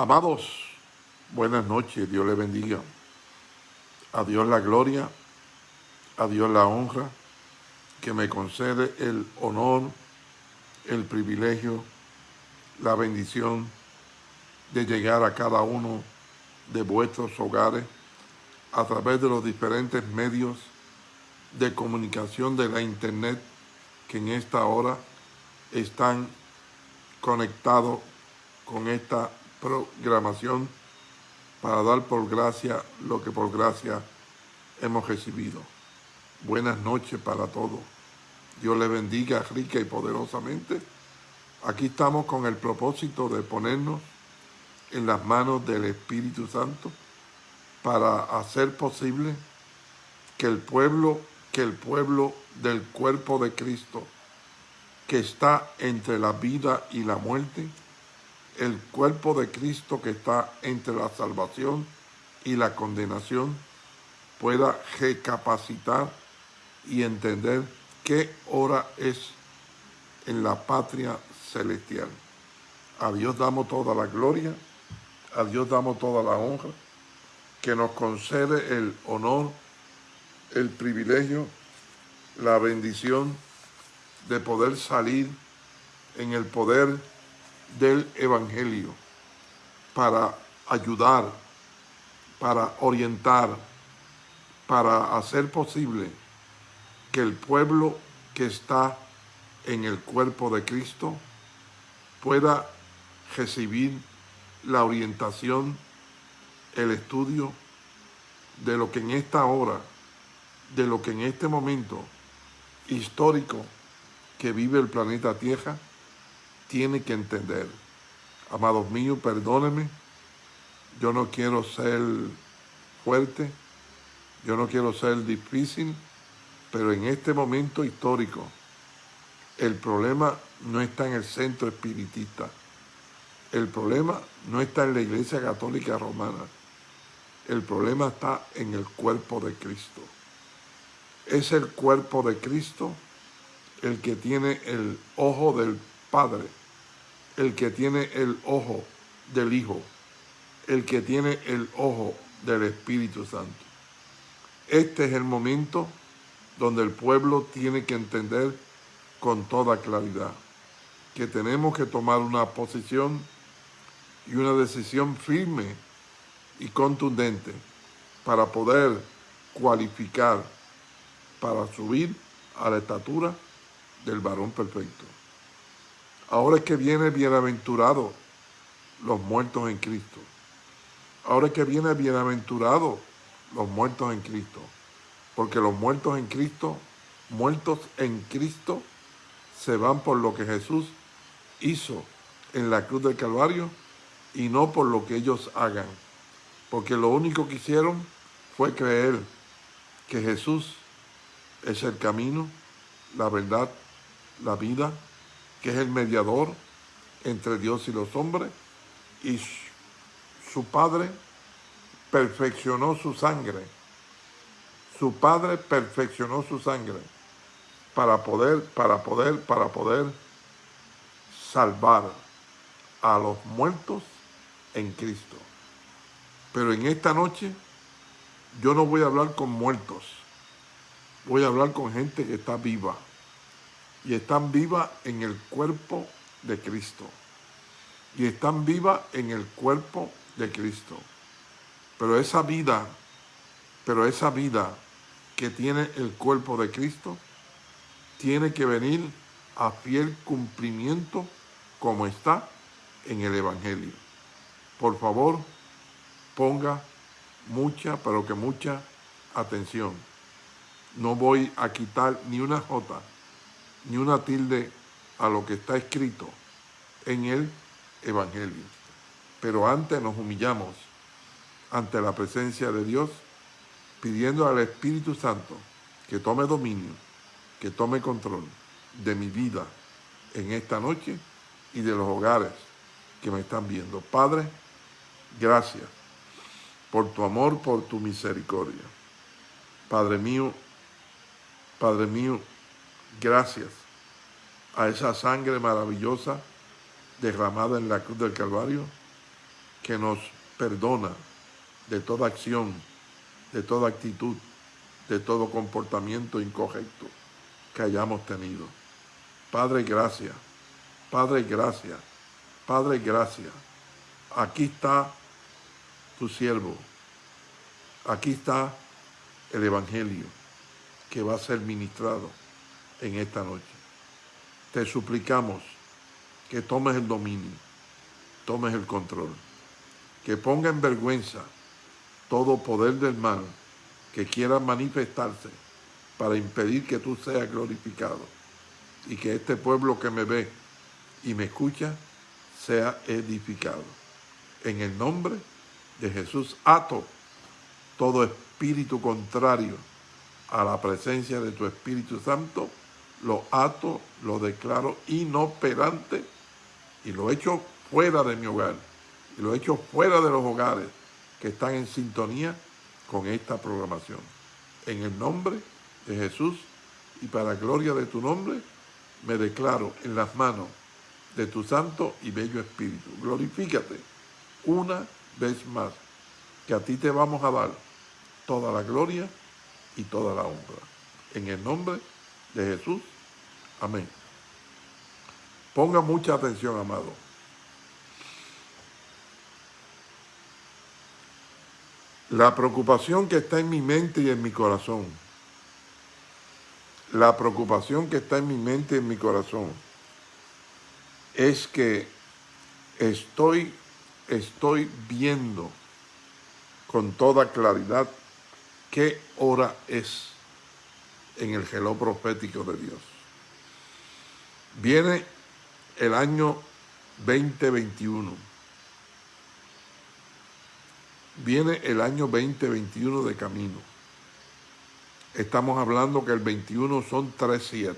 Amados, buenas noches, Dios le bendiga. A Dios la gloria, a Dios la honra, que me concede el honor, el privilegio, la bendición de llegar a cada uno de vuestros hogares a través de los diferentes medios de comunicación de la internet que en esta hora están conectados con esta programación para dar por gracia lo que por gracia hemos recibido. Buenas noches para todos. Dios les bendiga rica y poderosamente. Aquí estamos con el propósito de ponernos en las manos del Espíritu Santo para hacer posible que el pueblo, que el pueblo del cuerpo de Cristo, que está entre la vida y la muerte, el cuerpo de Cristo que está entre la salvación y la condenación pueda recapacitar y entender qué hora es en la patria celestial. A Dios damos toda la gloria, a Dios damos toda la honra, que nos concede el honor, el privilegio, la bendición de poder salir en el poder del Evangelio para ayudar, para orientar, para hacer posible que el pueblo que está en el cuerpo de Cristo pueda recibir la orientación, el estudio de lo que en esta hora, de lo que en este momento histórico que vive el planeta Tierra, tiene que entender. Amados míos, perdónenme, yo no quiero ser fuerte, yo no quiero ser difícil, pero en este momento histórico, el problema no está en el centro espiritista, el problema no está en la Iglesia Católica Romana, el problema está en el cuerpo de Cristo. Es el cuerpo de Cristo el que tiene el ojo del Padre el que tiene el ojo del Hijo, el que tiene el ojo del Espíritu Santo. Este es el momento donde el pueblo tiene que entender con toda claridad que tenemos que tomar una posición y una decisión firme y contundente para poder cualificar para subir a la estatura del varón perfecto. Ahora es que viene bienaventurado los muertos en Cristo. Ahora es que viene bienaventurado los muertos en Cristo. Porque los muertos en Cristo, muertos en Cristo, se van por lo que Jesús hizo en la cruz del Calvario y no por lo que ellos hagan. Porque lo único que hicieron fue creer que Jesús es el camino, la verdad, la vida que es el mediador entre Dios y los hombres, y su Padre perfeccionó su sangre. Su Padre perfeccionó su sangre para poder, para poder, para poder salvar a los muertos en Cristo. Pero en esta noche yo no voy a hablar con muertos, voy a hablar con gente que está viva y están vivas en el cuerpo de Cristo. Y están vivas en el cuerpo de Cristo. Pero esa vida, pero esa vida que tiene el cuerpo de Cristo, tiene que venir a fiel cumplimiento como está en el Evangelio. Por favor, ponga mucha, pero que mucha atención. No voy a quitar ni una jota ni una tilde a lo que está escrito en el Evangelio. Pero antes nos humillamos ante la presencia de Dios, pidiendo al Espíritu Santo que tome dominio, que tome control de mi vida en esta noche y de los hogares que me están viendo. Padre, gracias por tu amor, por tu misericordia. Padre mío, Padre mío, gracias a esa sangre maravillosa derramada en la cruz del Calvario, que nos perdona de toda acción, de toda actitud, de todo comportamiento incorrecto que hayamos tenido. Padre, gracias. Padre, gracias. Padre, gracias. Aquí está tu siervo. Aquí está el Evangelio que va a ser ministrado en esta noche. Te suplicamos que tomes el dominio, tomes el control, que ponga en vergüenza todo poder del mal que quiera manifestarse para impedir que tú seas glorificado y que este pueblo que me ve y me escucha sea edificado. En el nombre de Jesús ato todo espíritu contrario a la presencia de tu Espíritu Santo, lo ato, lo declaro inoperante y lo echo fuera de mi hogar y lo echo fuera de los hogares que están en sintonía con esta programación. En el nombre de Jesús y para gloria de tu nombre, me declaro en las manos de tu santo y bello Espíritu. Glorifícate una vez más, que a ti te vamos a dar toda la gloria y toda la honra. En el nombre de Jesús. Amén. Ponga mucha atención, amado. La preocupación que está en mi mente y en mi corazón. La preocupación que está en mi mente y en mi corazón es que estoy, estoy viendo con toda claridad qué hora es en el geló profético de Dios. Viene el año 2021 viene el año 2021 de camino. Estamos hablando que el 21 son 3-7.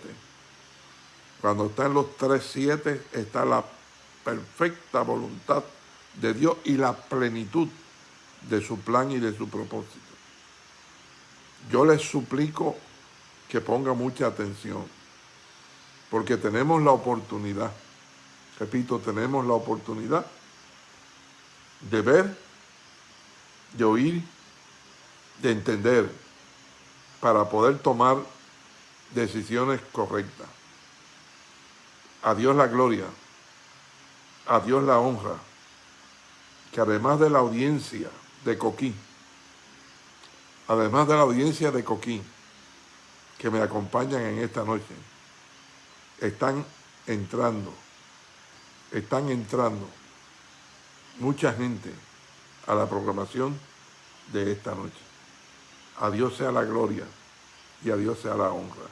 Cuando están los 3-7 está la perfecta voluntad de Dios y la plenitud de su plan y de su propósito. Yo les suplico que ponga mucha atención, porque tenemos la oportunidad, repito, tenemos la oportunidad de ver de oír, de entender, para poder tomar decisiones correctas. A Dios la gloria, a Dios la honra, que además de la audiencia de Coquín, además de la audiencia de Coquín, que me acompañan en esta noche, están entrando, están entrando mucha gente a la programación de esta noche. A Dios sea la gloria y a Dios sea la honra.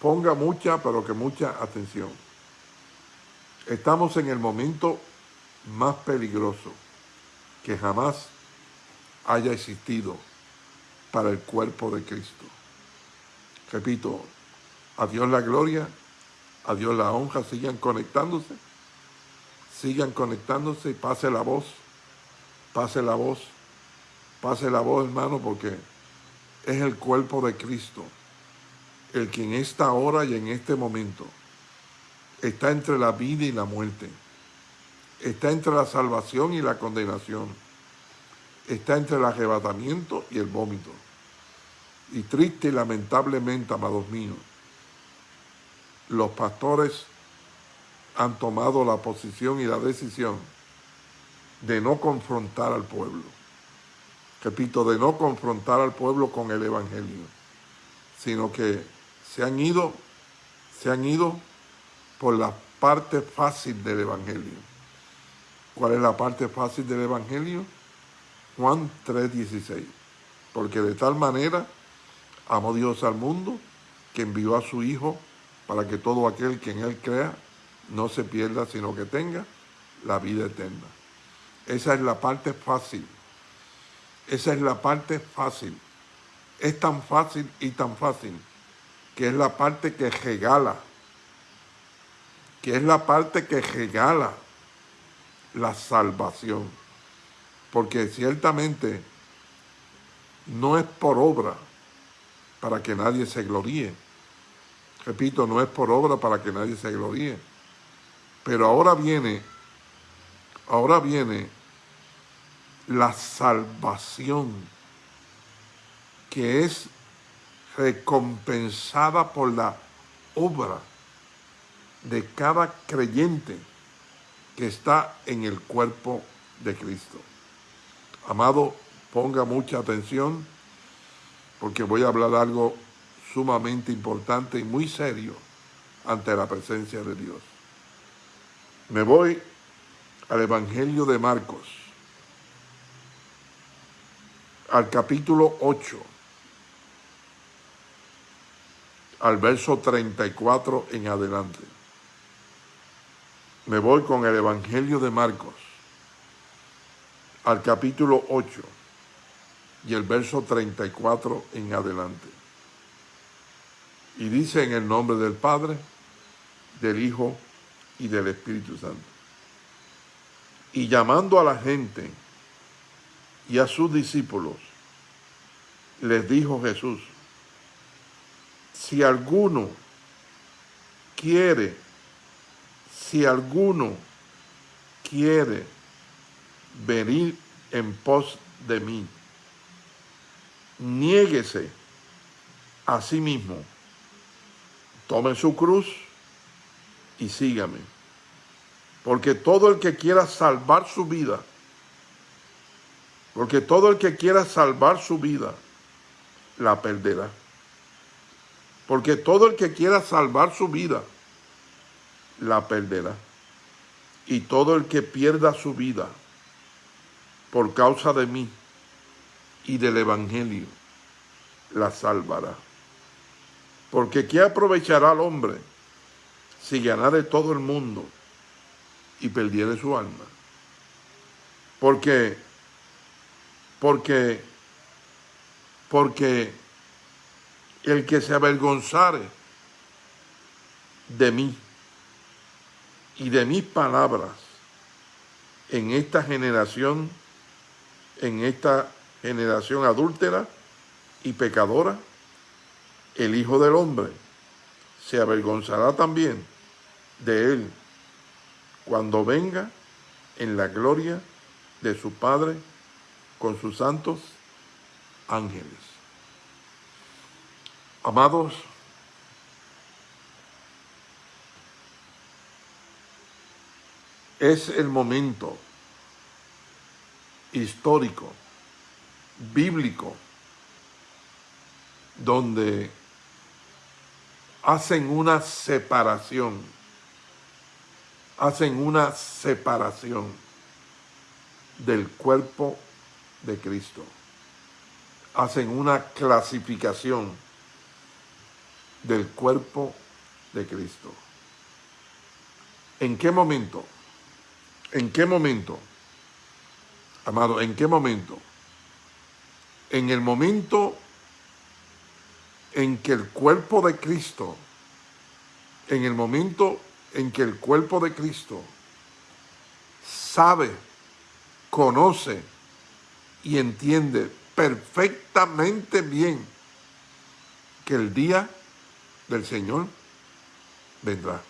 Ponga mucha, pero que mucha atención. Estamos en el momento más peligroso que jamás haya existido para el cuerpo de Cristo. Repito, a Dios la gloria, a Dios la honra, sigan conectándose, sigan conectándose y pase la voz Pase la voz, pase la voz, hermano, porque es el cuerpo de Cristo, el que en esta hora y en este momento está entre la vida y la muerte, está entre la salvación y la condenación, está entre el arrebatamiento y el vómito. Y triste y lamentablemente, amados míos, los pastores han tomado la posición y la decisión de no confrontar al pueblo. Repito, de no confrontar al pueblo con el Evangelio, sino que se han ido, se han ido por la parte fácil del Evangelio. ¿Cuál es la parte fácil del Evangelio? Juan 3:16. Porque de tal manera amó Dios al mundo que envió a su Hijo para que todo aquel que en Él crea no se pierda, sino que tenga la vida eterna. Esa es la parte fácil. Esa es la parte fácil. Es tan fácil y tan fácil que es la parte que regala, que es la parte que regala la salvación. Porque ciertamente no es por obra para que nadie se gloríe. Repito, no es por obra para que nadie se gloríe. Pero ahora viene Ahora viene la salvación que es recompensada por la obra de cada creyente que está en el cuerpo de Cristo. Amado, ponga mucha atención porque voy a hablar algo sumamente importante y muy serio ante la presencia de Dios. Me voy al Evangelio de Marcos, al capítulo 8, al verso 34 en adelante. Me voy con el Evangelio de Marcos, al capítulo 8 y el verso 34 en adelante. Y dice en el nombre del Padre, del Hijo y del Espíritu Santo. Y llamando a la gente y a sus discípulos, les dijo Jesús, si alguno quiere, si alguno quiere venir en pos de mí, niéguese a sí mismo, tome su cruz y sígame. Porque todo el que quiera salvar su vida, porque todo el que quiera salvar su vida, la perderá. Porque todo el que quiera salvar su vida, la perderá. Y todo el que pierda su vida por causa de mí y del Evangelio, la salvará. Porque ¿qué aprovechará al hombre si ganare todo el mundo y perdiere su alma? Porque, porque, porque el que se avergonzare de mí y de mis palabras en esta generación, en esta generación adúltera y pecadora, el Hijo del Hombre se avergonzará también de él cuando venga en la gloria de su Padre con sus santos ángeles. Amados, es el momento histórico, bíblico, donde hacen una separación, hacen una separación del cuerpo de Cristo. Hacen una clasificación del cuerpo de Cristo. ¿En qué momento? ¿En qué momento? Amado, ¿en qué momento? En el momento en que el cuerpo de Cristo, en el momento en que el cuerpo de Cristo sabe, conoce y entiende perfectamente bien que el día del Señor vendrá.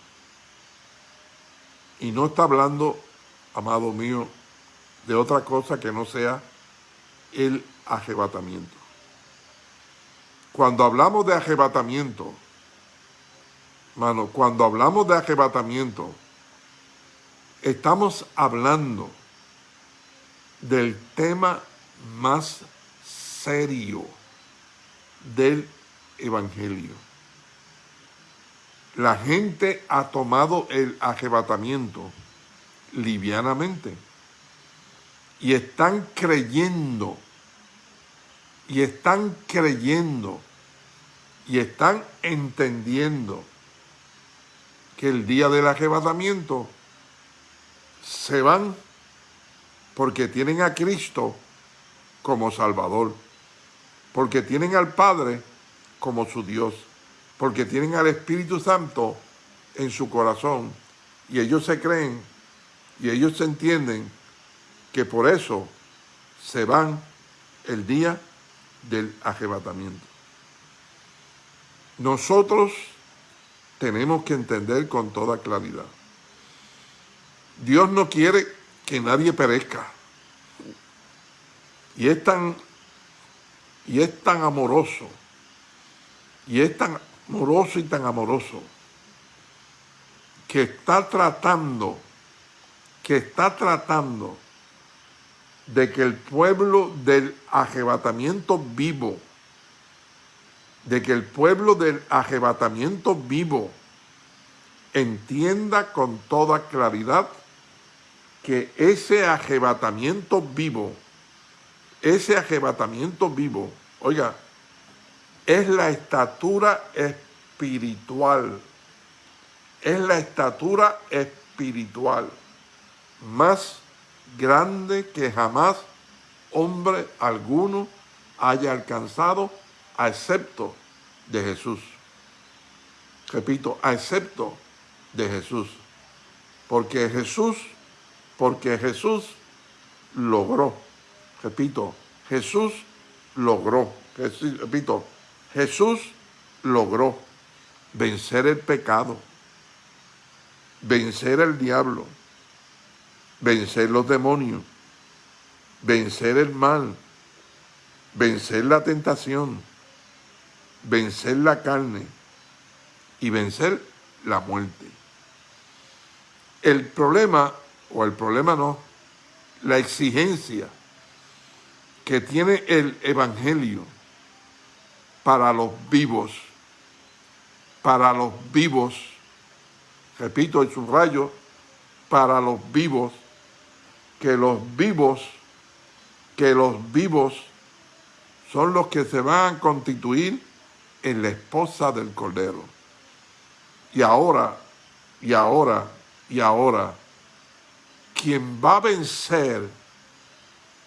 Y no está hablando, amado mío, de otra cosa que no sea el arrebatamiento. Cuando hablamos de arrebatamiento, mano, cuando hablamos de arrebatamiento, estamos hablando del tema más serio del Evangelio. La gente ha tomado el arrebatamiento livianamente y están creyendo y están creyendo y están entendiendo que el día del arrebatamiento se van porque tienen a Cristo como Salvador, porque tienen al Padre como su Dios, porque tienen al Espíritu Santo en su corazón. Y ellos se creen y ellos se entienden que por eso se van el día del arrebatamiento. Nosotros tenemos que entender con toda claridad. Dios no quiere que nadie perezca. Y es tan, y es tan amoroso, y es tan amoroso y tan amoroso, que está tratando, que está tratando de que el pueblo del arrebatamiento vivo, de que el pueblo del arrebatamiento vivo entienda con toda claridad que ese arrebatamiento vivo, ese arrebatamiento vivo, oiga, es la estatura espiritual, es la estatura espiritual más grande que jamás hombre alguno haya alcanzado, excepto de Jesús. Repito, excepto de Jesús. Porque Jesús, porque Jesús logró, repito, Jesús logró, repito, Jesús logró vencer el pecado, vencer el diablo, vencer los demonios, vencer el mal, vencer la tentación, vencer la carne y vencer la muerte. El problema, o el problema no, la exigencia que tiene el Evangelio para los vivos, para los vivos, repito el subrayo, para los vivos, que los vivos, que los vivos son los que se van a constituir en la esposa del Cordero. Y ahora, y ahora, y ahora, quien va a vencer,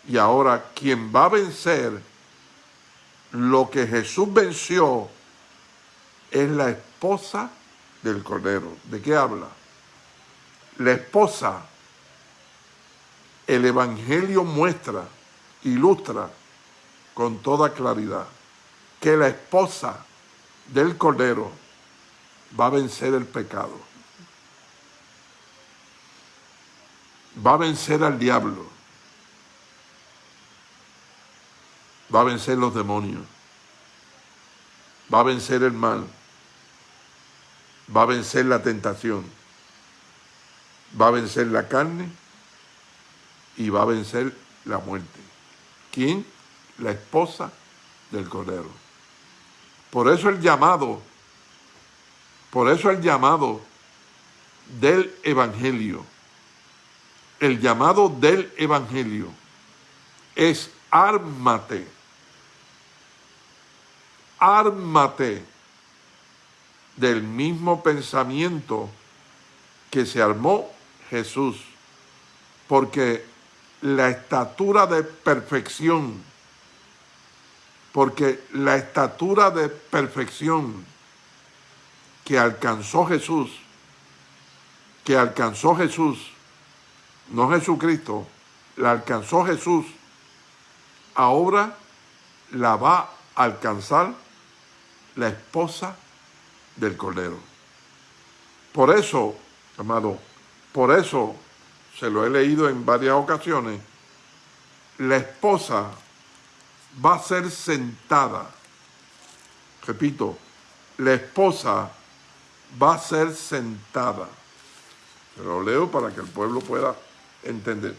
y ahora quien va a vencer lo que Jesús venció es la esposa del Cordero. ¿De qué habla? La esposa el Evangelio muestra, ilustra con toda claridad que la esposa del Cordero va a vencer el pecado. Va a vencer al diablo. Va a vencer los demonios. Va a vencer el mal. Va a vencer la tentación. Va a vencer la carne y va a vencer la muerte. ¿Quién? La esposa del Cordero. Por eso el llamado, por eso el llamado del Evangelio, el llamado del Evangelio es ármate, ármate del mismo pensamiento que se armó Jesús, porque la estatura de perfección, porque la estatura de perfección que alcanzó Jesús, que alcanzó Jesús, no Jesucristo, la alcanzó Jesús, ahora la va a alcanzar la esposa del Cordero. Por eso, amado, por eso se lo he leído en varias ocasiones, la esposa va a ser sentada. Repito, la esposa va a ser sentada. Se lo leo para que el pueblo pueda entender.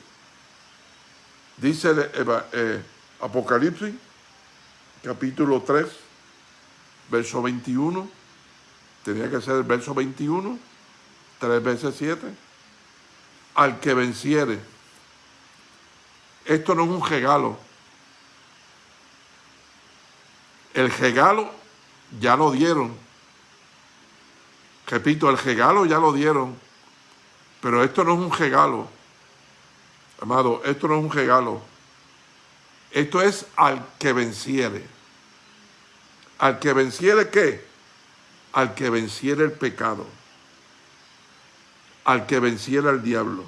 Dice eh, Apocalipsis, capítulo 3, verso 21. Tenía que ser el verso 21, 3 veces 7 al que venciere. Esto no es un regalo. El regalo ya lo dieron. Repito, el regalo ya lo dieron. Pero esto no es un regalo. Amado, esto no es un regalo. Esto es al que venciere. ¿Al que venciere qué? Al que venciere el pecado al que venciera al diablo,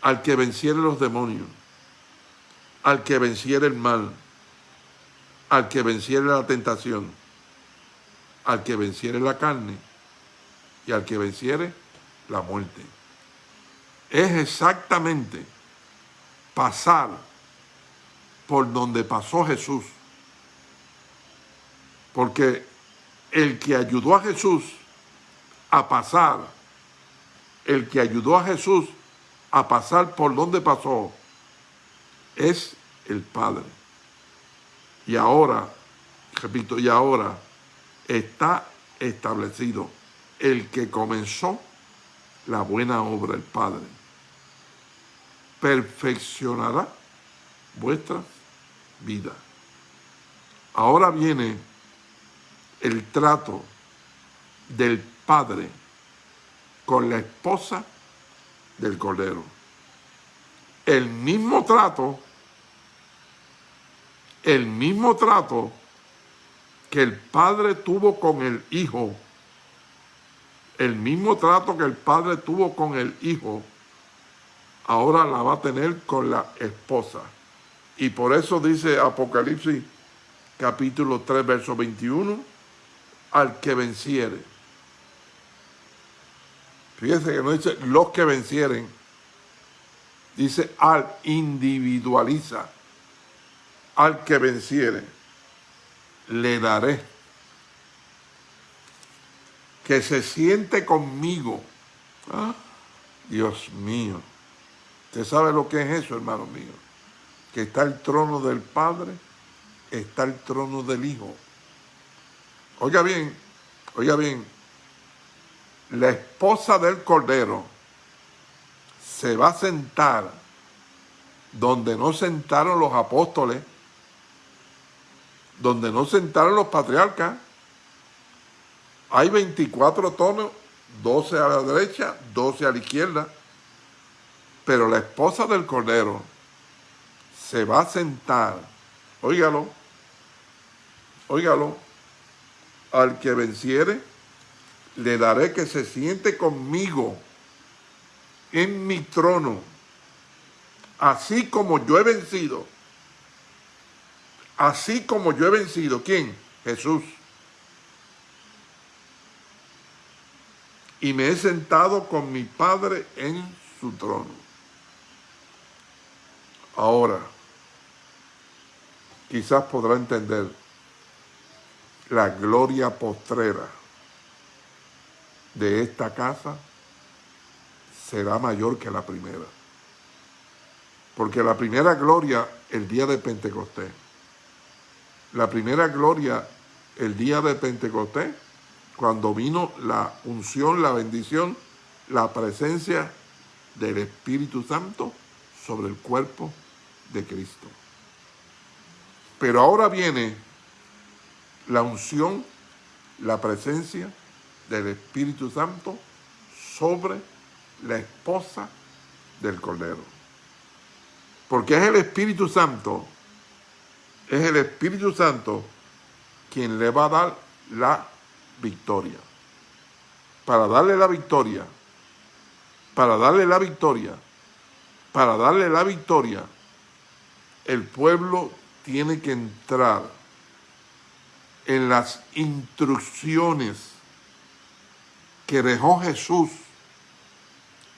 al que venciera los demonios, al que venciera el mal, al que venciera la tentación, al que venciera la carne y al que venciere la muerte. Es exactamente pasar por donde pasó Jesús. Porque el que ayudó a Jesús a pasar, el que ayudó a Jesús a pasar por donde pasó, es el Padre. Y ahora, repito, y ahora está establecido el que comenzó la buena obra, el Padre. Perfeccionará vuestra vida. Ahora viene el trato del padre con la esposa del cordero. El mismo trato, el mismo trato que el padre tuvo con el hijo, el mismo trato que el padre tuvo con el hijo, ahora la va a tener con la esposa. Y por eso dice Apocalipsis capítulo 3, verso 21, al que venciere. Fíjense que no dice los que vencieren, dice al individualiza, al que venciere, le daré. Que se siente conmigo. Ah, Dios mío. ¿Usted sabe lo que es eso, hermano mío? Que está el trono del Padre, está el trono del Hijo. Oiga bien, oiga bien, la esposa del Cordero se va a sentar donde no sentaron los apóstoles, donde no sentaron los patriarcas. Hay 24 tonos, 12 a la derecha, 12 a la izquierda. Pero la esposa del Cordero se va a sentar, óigalo, óigalo, al que venciere, le daré que se siente conmigo en mi trono, así como yo he vencido. Así como yo he vencido. ¿Quién? Jesús. Y me he sentado con mi Padre en su trono. Ahora, quizás podrá entender la gloria postrera de esta casa será mayor que la primera. Porque la primera gloria el día de Pentecostés, la primera gloria el día de Pentecostés, cuando vino la unción, la bendición, la presencia del Espíritu Santo sobre el cuerpo de Cristo. Pero ahora viene la unción, la presencia del Espíritu Santo sobre la esposa del Cordero. Porque es el Espíritu Santo, es el Espíritu Santo quien le va a dar la victoria. Para darle la victoria, para darle la victoria, para darle la victoria, el pueblo tiene que entrar en las instrucciones que dejó Jesús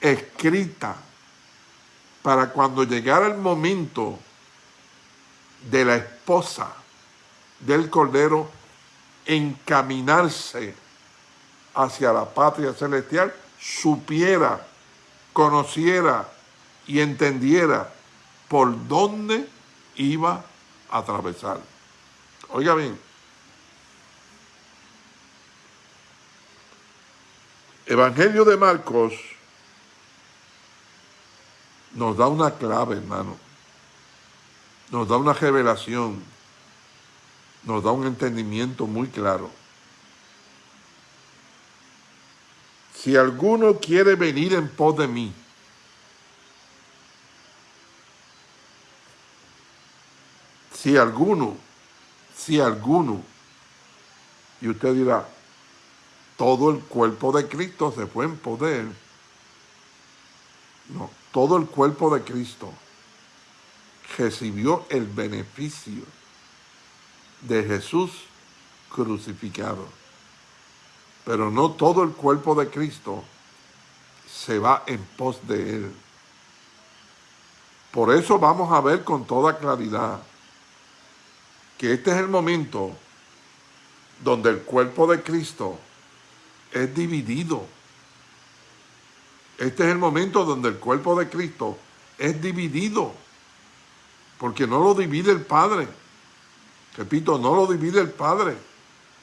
escrita para cuando llegara el momento de la esposa del Cordero encaminarse hacia la patria celestial, supiera, conociera y entendiera por dónde iba a atravesar. Oiga bien, Evangelio de Marcos nos da una clave, hermano. Nos da una revelación. Nos da un entendimiento muy claro. Si alguno quiere venir en pos de mí, si alguno, si alguno, y usted dirá, todo el cuerpo de Cristo se fue en poder. No, todo el cuerpo de Cristo recibió el beneficio de Jesús crucificado. Pero no todo el cuerpo de Cristo se va en pos de Él. Por eso vamos a ver con toda claridad que este es el momento donde el cuerpo de Cristo es dividido. Este es el momento donde el cuerpo de Cristo es dividido, porque no lo divide el Padre. Repito, no lo divide el Padre,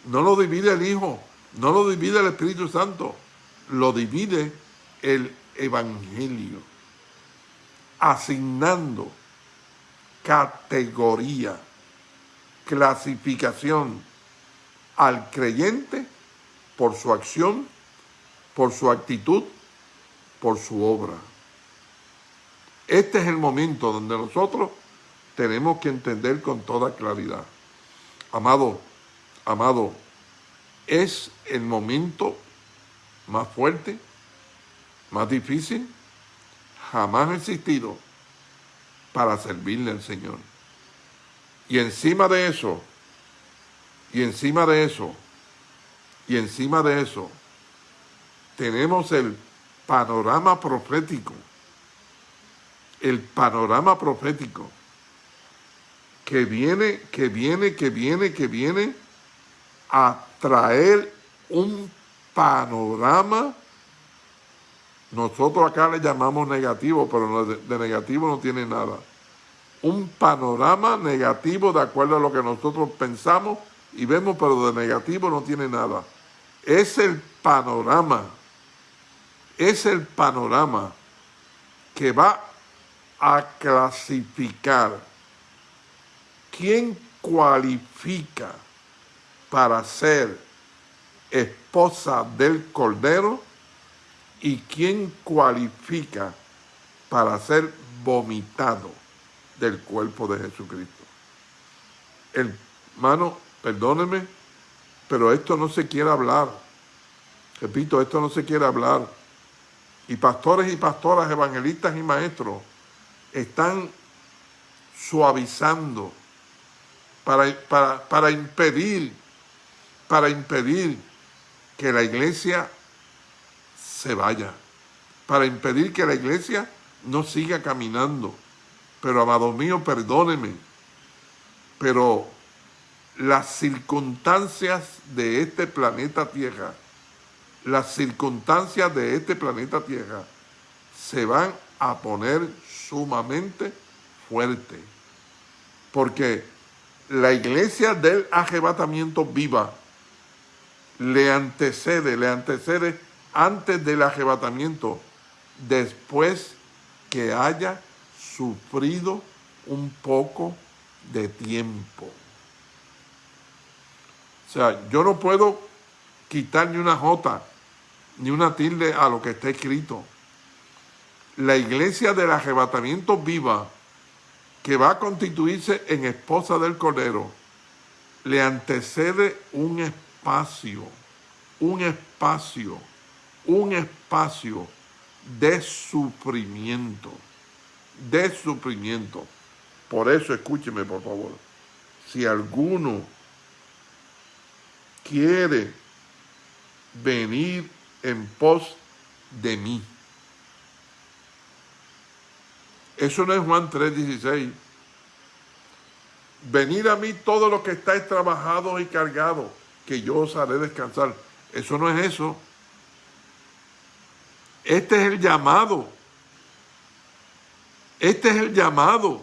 no lo divide el Hijo, no lo divide el Espíritu Santo, lo divide el Evangelio, asignando categoría, clasificación al creyente por su acción, por su actitud, por su obra. Este es el momento donde nosotros tenemos que entender con toda claridad. Amado, amado, es el momento más fuerte, más difícil, jamás existido para servirle al Señor. Y encima de eso, y encima de eso, y encima de eso, tenemos el panorama profético, el panorama profético, que viene, que viene, que viene, que viene a traer un panorama, nosotros acá le llamamos negativo, pero de negativo no tiene nada. Un panorama negativo de acuerdo a lo que nosotros pensamos y vemos, pero de negativo no tiene nada. Es el panorama, es el panorama que va a clasificar quién cualifica para ser esposa del Cordero y quién cualifica para ser vomitado del cuerpo de Jesucristo. Hermano, perdóneme, pero esto no se quiere hablar. Repito, esto no se quiere hablar. Y pastores y pastoras, evangelistas y maestros están suavizando para, para, para impedir, para impedir que la iglesia se vaya, para impedir que la iglesia no siga caminando. Pero, amado mío, perdóneme, pero las circunstancias de este planeta Tierra, las circunstancias de este planeta Tierra se van a poner sumamente fuertes. Porque la iglesia del arrebatamiento viva le antecede, le antecede antes del arrebatamiento, después que haya sufrido un poco de tiempo. O sea, yo no puedo quitar ni una jota, ni una tilde a lo que está escrito. La iglesia del arrebatamiento viva, que va a constituirse en esposa del Cordero, le antecede un espacio, un espacio, un espacio de sufrimiento, de sufrimiento. Por eso escúcheme, por favor. Si alguno quiere venir en pos de mí. Eso no es Juan 3.16. Venir a mí todos los que estáis trabajados y cargados, que yo os haré descansar. Eso no es eso. Este es el llamado. Este es el llamado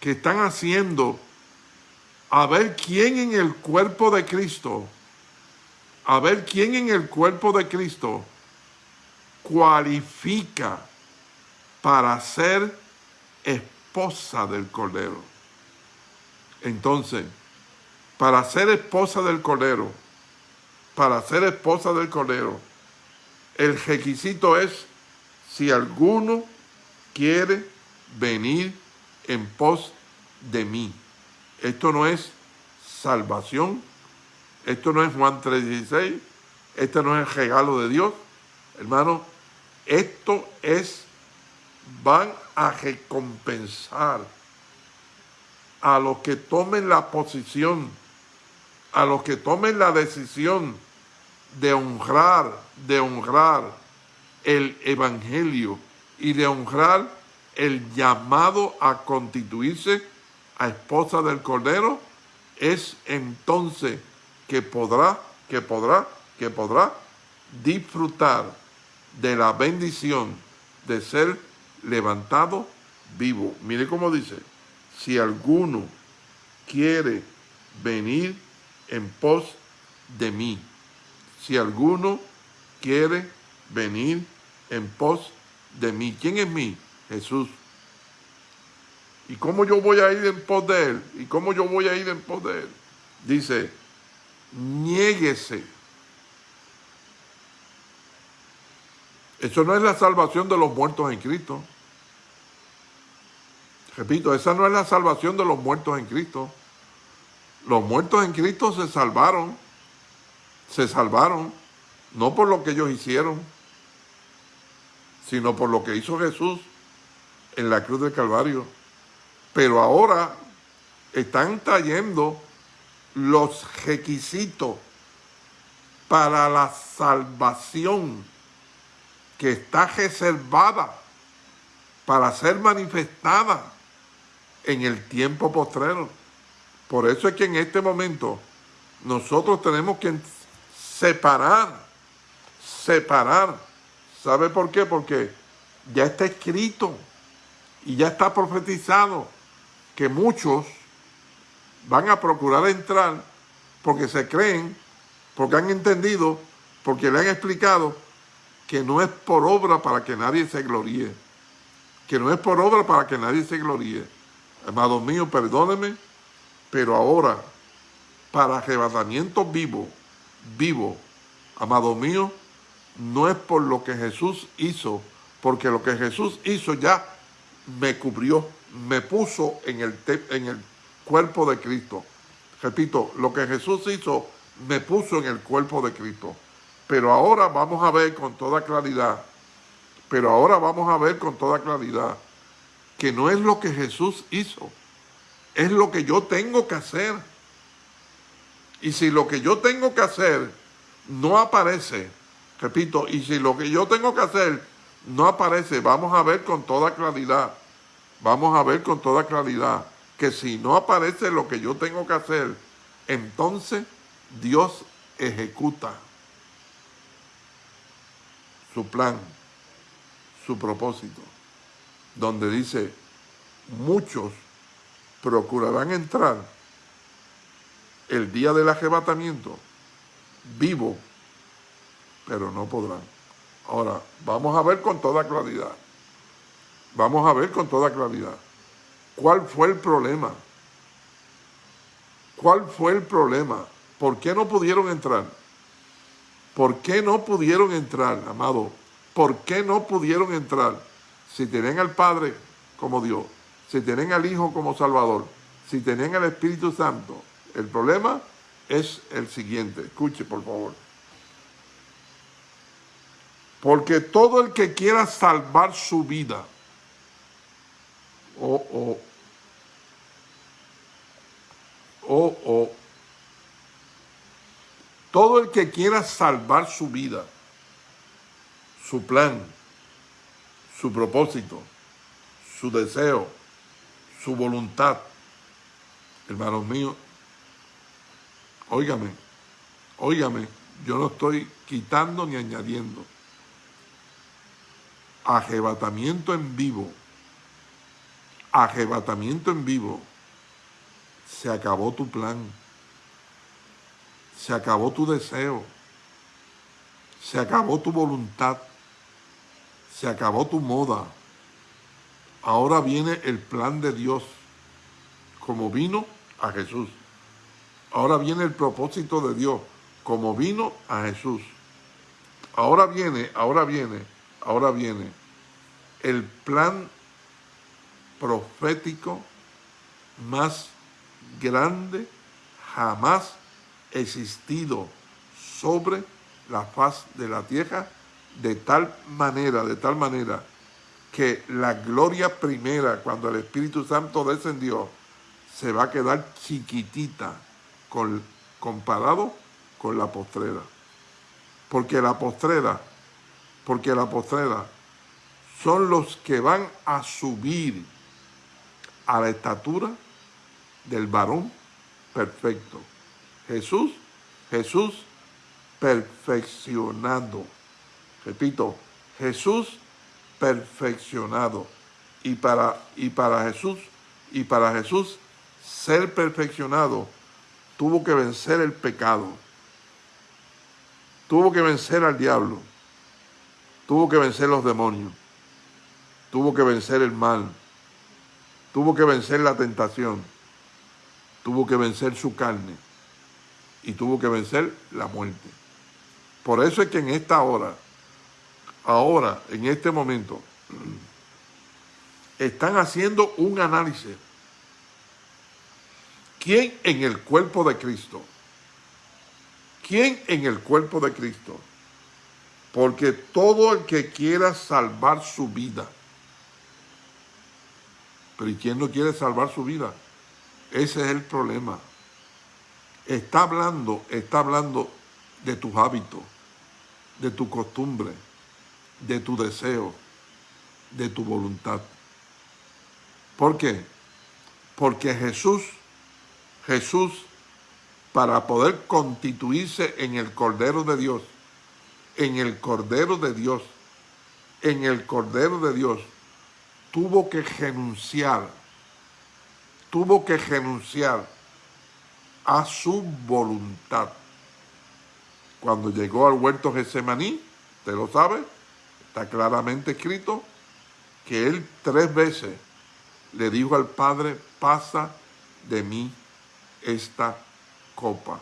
que están haciendo a ver quién en el cuerpo de Cristo, a ver quién en el cuerpo de Cristo cualifica para ser esposa del Cordero. Entonces, para ser esposa del Cordero, para ser esposa del Cordero, el requisito es si alguno quiere venir en pos de mí. Esto no es salvación, esto no es Juan 3.16, esto no es el regalo de Dios. Hermano, esto es, van a recompensar a los que tomen la posición, a los que tomen la decisión de honrar, de honrar el evangelio y de honrar el llamado a constituirse a esposa del Cordero, es entonces que podrá, que podrá, que podrá disfrutar de la bendición de ser levantado vivo. Mire cómo dice, si alguno quiere venir en pos de mí, si alguno quiere venir en pos de mí. ¿Quién es mí? Jesús. ¿Y cómo yo voy a ir en pos de él? ¿Y cómo yo voy a ir en pos de él? Dice, niéguese. Eso no es la salvación de los muertos en Cristo. Repito, esa no es la salvación de los muertos en Cristo. Los muertos en Cristo se salvaron, se salvaron, no por lo que ellos hicieron, sino por lo que hizo Jesús en la cruz del Calvario. Pero ahora están trayendo los requisitos para la salvación que está reservada para ser manifestada en el tiempo postrero. Por eso es que en este momento nosotros tenemos que separar, separar. ¿Sabe por qué? Porque ya está escrito y ya está profetizado que muchos van a procurar entrar porque se creen, porque han entendido, porque le han explicado que no es por obra para que nadie se gloríe, que no es por obra para que nadie se gloríe. Amado mío, perdóneme, pero ahora, para arrebatamiento vivo, vivo, amado mío, no es por lo que Jesús hizo, porque lo que Jesús hizo ya me cubrió, me puso en el, en el cuerpo de Cristo. Repito, lo que Jesús hizo me puso en el cuerpo de Cristo. Pero ahora vamos a ver con toda claridad, pero ahora vamos a ver con toda claridad que no es lo que Jesús hizo, es lo que yo tengo que hacer. Y si lo que yo tengo que hacer no aparece, repito, y si lo que yo tengo que hacer no aparece, vamos a ver con toda claridad, vamos a ver con toda claridad que si no aparece lo que yo tengo que hacer, entonces Dios ejecuta su plan, su propósito donde dice, muchos procurarán entrar el día del arrebatamiento vivo, pero no podrán. Ahora, vamos a ver con toda claridad, vamos a ver con toda claridad, ¿cuál fue el problema? ¿Cuál fue el problema? ¿Por qué no pudieron entrar? ¿Por qué no pudieron entrar, amado? ¿Por qué no pudieron entrar? si tienen al Padre como Dios, si tienen al Hijo como Salvador, si tienen al Espíritu Santo, el problema es el siguiente. Escuche, por favor. Porque todo el que quiera salvar su vida, o, o, o, o, todo el que quiera salvar su vida, su plan, su propósito, su deseo, su voluntad. Hermanos míos, óigame, óigame, yo no estoy quitando ni añadiendo. Ajebatamiento en vivo, ajebatamiento en vivo, se acabó tu plan, se acabó tu deseo, se acabó tu voluntad, se acabó tu moda. Ahora viene el plan de Dios, como vino a Jesús. Ahora viene el propósito de Dios, como vino a Jesús. Ahora viene, ahora viene, ahora viene el plan profético más grande jamás existido sobre la faz de la tierra de tal manera, de tal manera, que la gloria primera, cuando el Espíritu Santo descendió, se va a quedar chiquitita con, comparado con la postrera. Porque la postrera, porque la postrera son los que van a subir a la estatura del varón perfecto. Jesús, Jesús perfeccionado. Repito, Jesús perfeccionado. Y para, y para Jesús, y para Jesús ser perfeccionado, tuvo que vencer el pecado. Tuvo que vencer al diablo. Tuvo que vencer los demonios. Tuvo que vencer el mal. Tuvo que vencer la tentación. Tuvo que vencer su carne. Y tuvo que vencer la muerte. Por eso es que en esta hora, ahora, en este momento, están haciendo un análisis. ¿Quién en el cuerpo de Cristo? ¿Quién en el cuerpo de Cristo? Porque todo el que quiera salvar su vida, pero ¿y quién no quiere salvar su vida? Ese es el problema. Está hablando, está hablando de tus hábitos, de tu costumbre, de tu deseo, de tu voluntad. ¿Por qué? Porque Jesús, Jesús, para poder constituirse en el Cordero de Dios, en el Cordero de Dios, en el Cordero de Dios, tuvo que renunciar, tuvo que renunciar a su voluntad. Cuando llegó al huerto Getsemaní, usted lo sabe, está claramente escrito, que él tres veces le dijo al Padre, pasa de mí esta copa.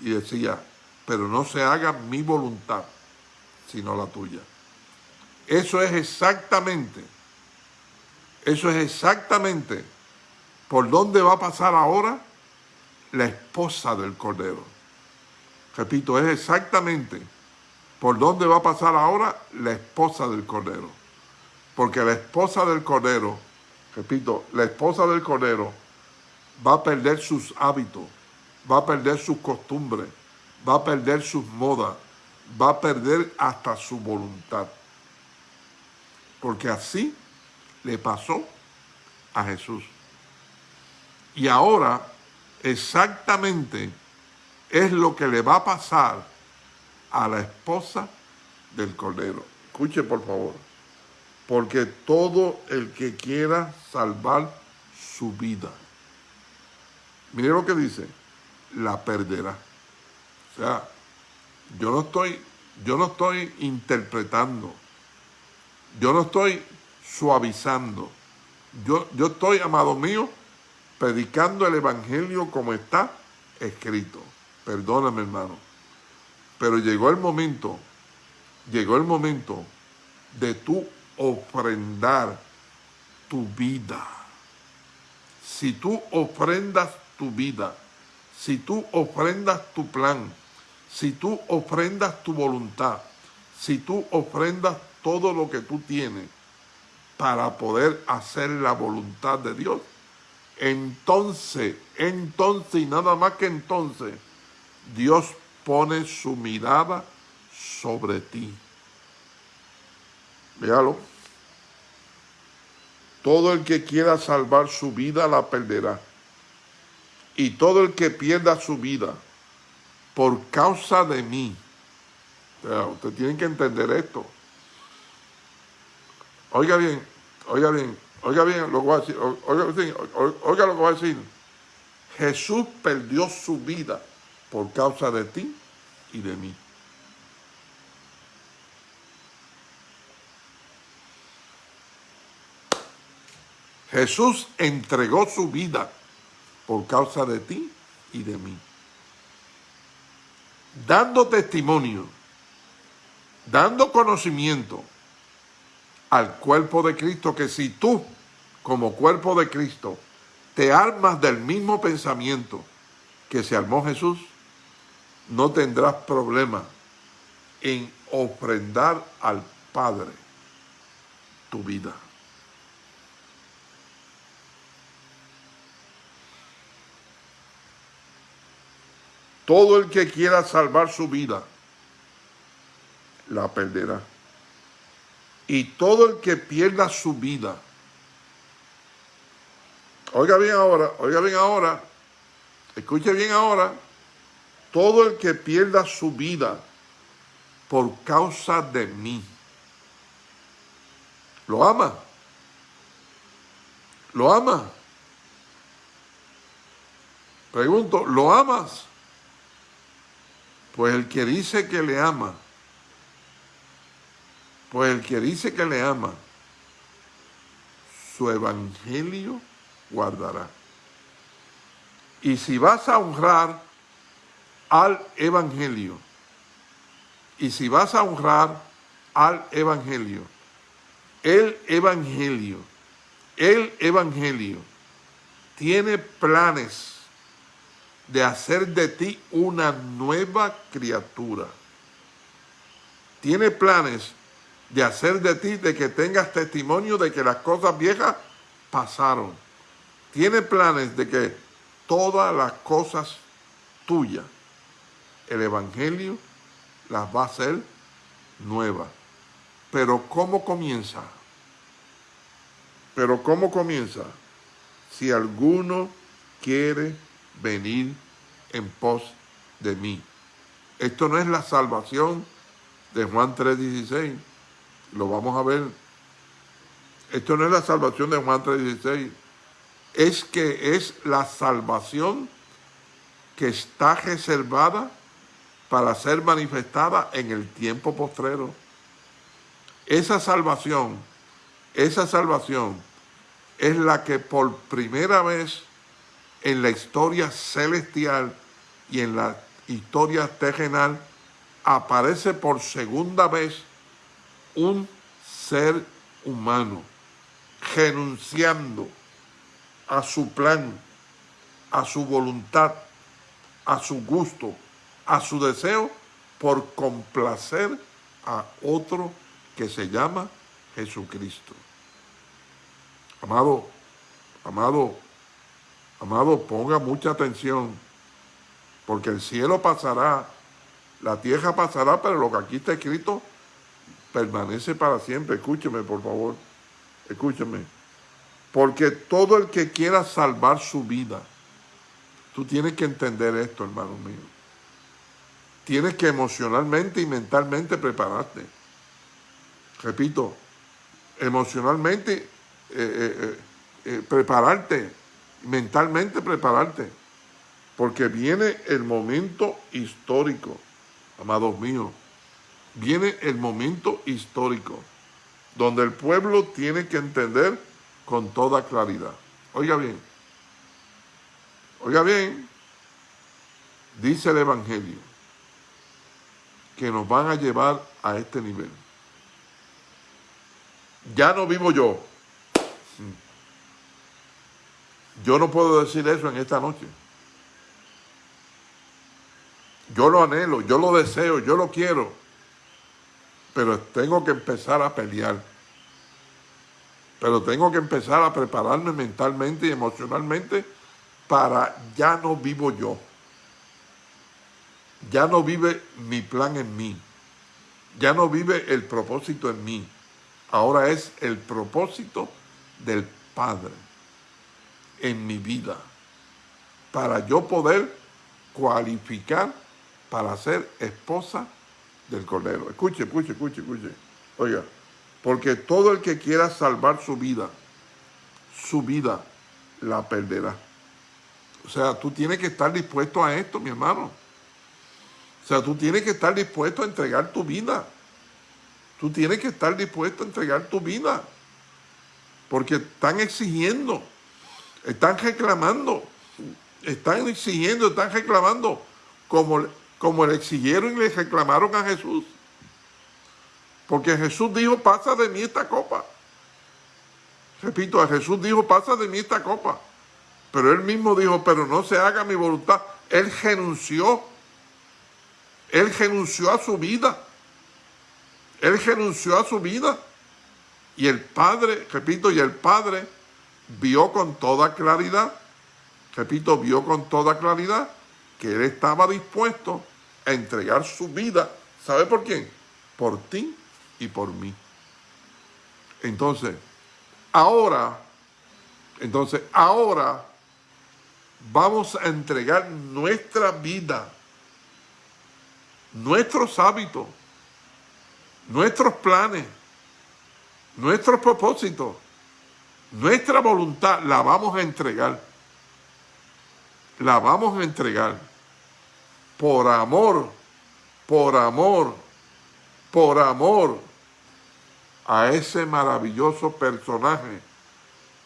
Y decía, pero no se haga mi voluntad, sino la tuya. Eso es exactamente eso es exactamente por dónde va a pasar ahora la esposa del Cordero. Repito, es exactamente por dónde va a pasar ahora la esposa del Cordero. Porque la esposa del Cordero, repito, la esposa del Cordero va a perder sus hábitos, va a perder sus costumbres, va a perder sus modas, va a perder hasta su voluntad. Porque así le pasó a Jesús. Y ahora exactamente es lo que le va a pasar a la esposa del Cordero. Escuche por favor. Porque todo el que quiera salvar su vida, mire lo que dice, la perderá. O sea, yo no estoy, yo no estoy interpretando, yo no estoy suavizando. Yo, yo estoy, amado mío, predicando el Evangelio como está escrito. Perdóname, hermano. Pero llegó el momento, llegó el momento de tú ofrendar tu vida. Si tú ofrendas tu vida, si tú ofrendas tu plan, si tú ofrendas tu voluntad, si tú ofrendas todo lo que tú tienes, para poder hacer la voluntad de Dios. Entonces, entonces y nada más que entonces, Dios pone su mirada sobre ti. Véalo. Todo el que quiera salvar su vida la perderá. Y todo el que pierda su vida por causa de mí. usted tiene que entender esto. Oiga bien, oiga bien, oiga bien lo que voy a decir, oiga, oiga lo que voy a decir. Jesús perdió su vida por causa de ti y de mí. Jesús entregó su vida por causa de ti y de mí. Dando testimonio, dando conocimiento, al cuerpo de Cristo que si tú, como cuerpo de Cristo, te armas del mismo pensamiento que se armó Jesús, no tendrás problema en ofrendar al Padre tu vida. Todo el que quiera salvar su vida, la perderá. Y todo el que pierda su vida Oiga bien ahora, oiga bien ahora, escuche bien ahora, todo el que pierda su vida por causa de mí, lo ama, lo ama. Pregunto, ¿lo amas? Pues el que dice que le ama, pues el que dice que le ama, su evangelio guardará. Y si vas a honrar al evangelio, y si vas a honrar al evangelio, el evangelio, el evangelio tiene planes de hacer de ti una nueva criatura. Tiene planes de hacer de ti, de que tengas testimonio de que las cosas viejas pasaron. Tiene planes de que todas las cosas tuyas, el Evangelio las va a hacer nuevas. Pero ¿cómo comienza? Pero ¿cómo comienza? Si alguno quiere venir en pos de mí. Esto no es la salvación de Juan 3.16. Lo vamos a ver. Esto no es la salvación de Juan 3.16. Es que es la salvación que está reservada para ser manifestada en el tiempo postrero. Esa salvación, esa salvación es la que por primera vez en la historia celestial y en la historia terrenal aparece por segunda vez un ser humano renunciando a su plan, a su voluntad, a su gusto, a su deseo por complacer a otro que se llama Jesucristo. Amado, amado, amado, ponga mucha atención, porque el cielo pasará, la tierra pasará, pero lo que aquí está escrito permanece para siempre. Escúcheme, por favor. Escúcheme. Porque todo el que quiera salvar su vida, tú tienes que entender esto, hermano mío. Tienes que emocionalmente y mentalmente prepararte. Repito, emocionalmente eh, eh, eh, prepararte, mentalmente prepararte. Porque viene el momento histórico, amados míos viene el momento histórico, donde el pueblo tiene que entender con toda claridad. Oiga bien, oiga bien, dice el Evangelio, que nos van a llevar a este nivel. Ya no vivo yo. Yo no puedo decir eso en esta noche. Yo lo anhelo, yo lo deseo, yo lo quiero pero tengo que empezar a pelear. Pero tengo que empezar a prepararme mentalmente y emocionalmente para ya no vivo yo. Ya no vive mi plan en mí. Ya no vive el propósito en mí. Ahora es el propósito del Padre en mi vida. Para yo poder cualificar para ser esposa del Cordero. Escuche, escuche, escuche, escuche. Oiga, porque todo el que quiera salvar su vida, su vida la perderá. O sea, tú tienes que estar dispuesto a esto, mi hermano. O sea, tú tienes que estar dispuesto a entregar tu vida. Tú tienes que estar dispuesto a entregar tu vida. Porque están exigiendo, están reclamando, están exigiendo, están reclamando como como le exigieron y le reclamaron a Jesús. Porque Jesús dijo, pasa de mí esta copa. Repito, a Jesús dijo, pasa de mí esta copa. Pero él mismo dijo, pero no se haga mi voluntad. Él renunció. Él renunció a su vida. Él renunció a su vida. Y el Padre, repito, y el Padre vio con toda claridad, repito, vio con toda claridad que él estaba dispuesto a entregar su vida. ¿Sabe por quién? Por ti y por mí. Entonces, ahora, Entonces, ahora vamos a entregar nuestra vida, nuestros hábitos, nuestros planes, nuestros propósitos, nuestra voluntad, la vamos a entregar. La vamos a entregar por amor, por amor, por amor a ese maravilloso personaje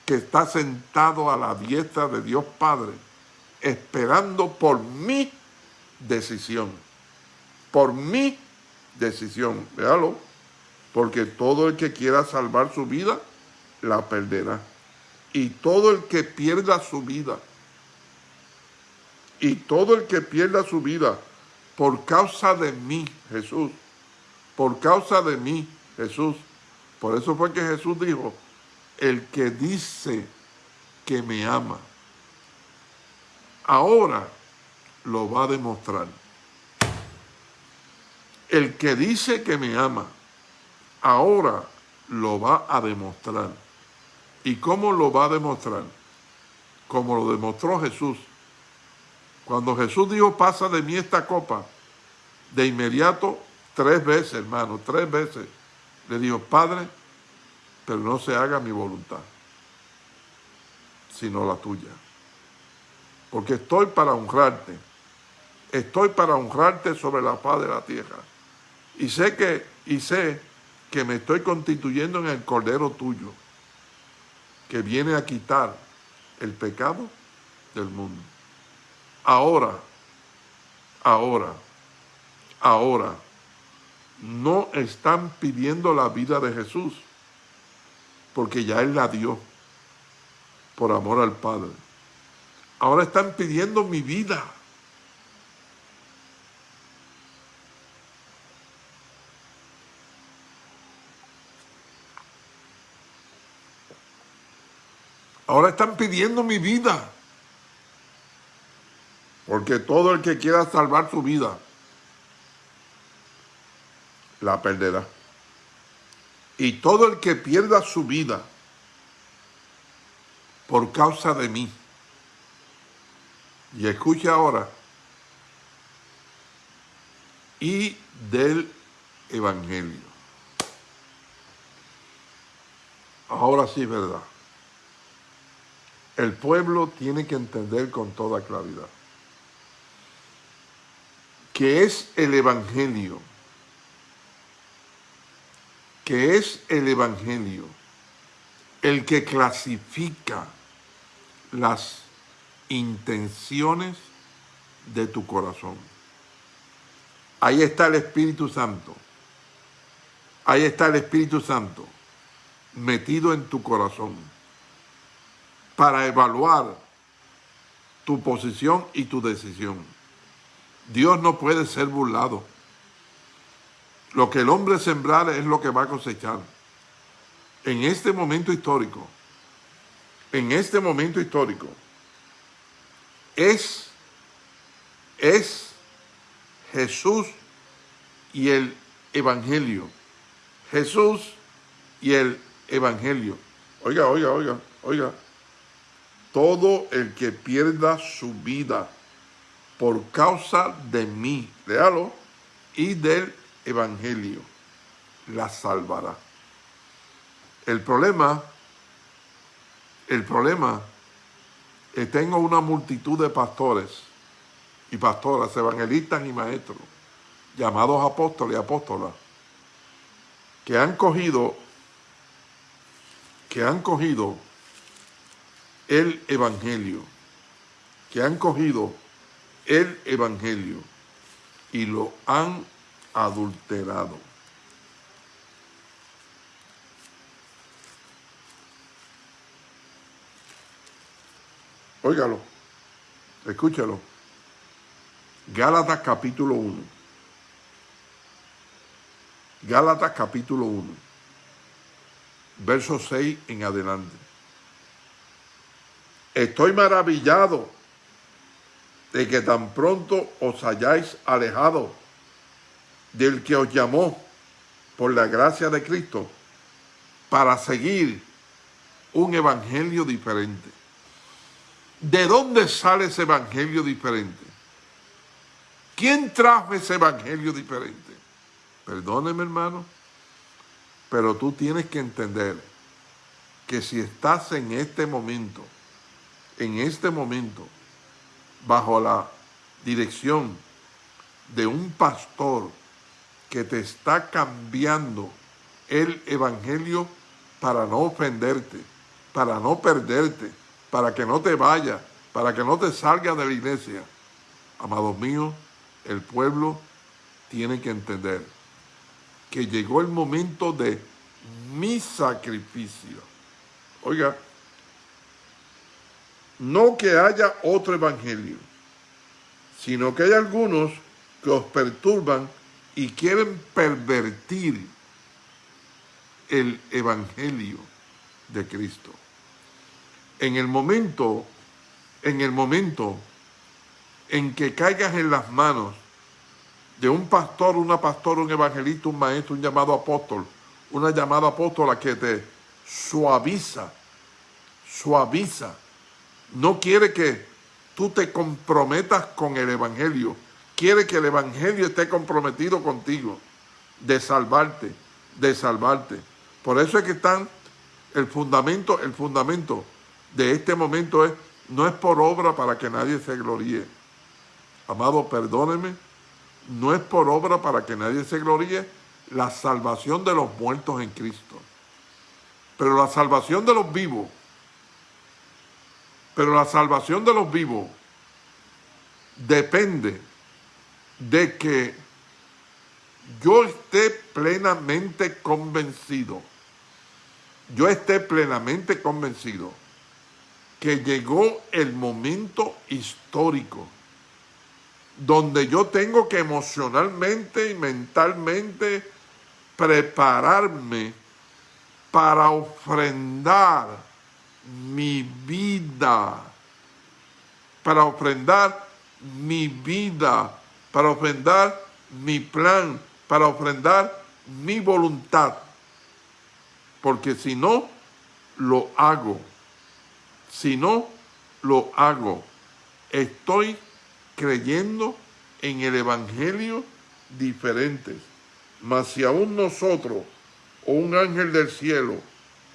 que está sentado a la diestra de Dios Padre, esperando por mi decisión, por mi decisión, véalo, porque todo el que quiera salvar su vida, la perderá. Y todo el que pierda su vida, y todo el que pierda su vida por causa de mí, Jesús, por causa de mí, Jesús. Por eso fue que Jesús dijo, el que dice que me ama, ahora lo va a demostrar. El que dice que me ama, ahora lo va a demostrar. ¿Y cómo lo va a demostrar? Como lo demostró Jesús. Cuando Jesús dijo, pasa de mí esta copa, de inmediato, tres veces, hermano, tres veces, le dijo, Padre, pero no se haga mi voluntad, sino la tuya. Porque estoy para honrarte. Estoy para honrarte sobre la paz de la tierra. Y sé que, y sé que me estoy constituyendo en el Cordero tuyo, que viene a quitar el pecado del mundo. Ahora, ahora, ahora, no están pidiendo la vida de Jesús, porque ya Él la dio por amor al Padre. Ahora están pidiendo mi vida. Ahora están pidiendo mi vida. Porque todo el que quiera salvar su vida, la perderá. Y todo el que pierda su vida por causa de mí, y escucha ahora, y del Evangelio. Ahora sí, verdad. El pueblo tiene que entender con toda claridad que es el Evangelio que es el Evangelio el que clasifica las intenciones de tu corazón. Ahí está el Espíritu Santo. Ahí está el Espíritu Santo metido en tu corazón para evaluar tu posición y tu decisión. Dios no puede ser burlado. Lo que el hombre sembrar es lo que va a cosechar. En este momento histórico, en este momento histórico, es, es Jesús y el Evangelio. Jesús y el Evangelio. Oiga, oiga, oiga, oiga. Todo el que pierda su vida por causa de mí, léalo, y del evangelio la salvará. El problema, el problema, tengo una multitud de pastores y pastoras, evangelistas y maestros, llamados apóstoles y apóstolas, que han cogido, que han cogido el evangelio, que han cogido el evangelio y lo han adulterado. Óigalo, escúchalo. Gálatas capítulo 1. Gálatas capítulo 1. Verso 6 en adelante. Estoy maravillado de que tan pronto os hayáis alejado del que os llamó por la gracia de Cristo para seguir un evangelio diferente. ¿De dónde sale ese evangelio diferente? ¿Quién trajo ese evangelio diferente? Perdóneme, hermano, pero tú tienes que entender que si estás en este momento, en este momento, bajo la dirección de un pastor que te está cambiando el evangelio para no ofenderte, para no perderte, para que no te vaya, para que no te salga de la iglesia. Amados míos, el pueblo tiene que entender que llegó el momento de mi sacrificio. Oiga, no que haya otro evangelio, sino que hay algunos que os perturban y quieren pervertir el evangelio de Cristo. En el momento, en el momento en que caigas en las manos de un pastor, una pastora, un evangelista, un maestro, un llamado apóstol, una llamada apóstola que te suaviza, suaviza, no quiere que tú te comprometas con el evangelio, quiere que el evangelio esté comprometido contigo, de salvarte, de salvarte. Por eso es que están, el fundamento, el fundamento de este momento es, no es por obra para que nadie se gloríe. Amado, perdóneme, no es por obra para que nadie se gloríe la salvación de los muertos en Cristo. Pero la salvación de los vivos, pero la salvación de los vivos depende de que yo esté plenamente convencido yo esté plenamente convencido que llegó el momento histórico donde yo tengo que emocionalmente y mentalmente prepararme para ofrendar mi vida, para ofrendar mi vida, para ofrendar mi plan, para ofrendar mi voluntad porque si no, lo hago. Si no, lo hago. Estoy creyendo en el Evangelio diferentes. Mas si aún nosotros o un ángel del cielo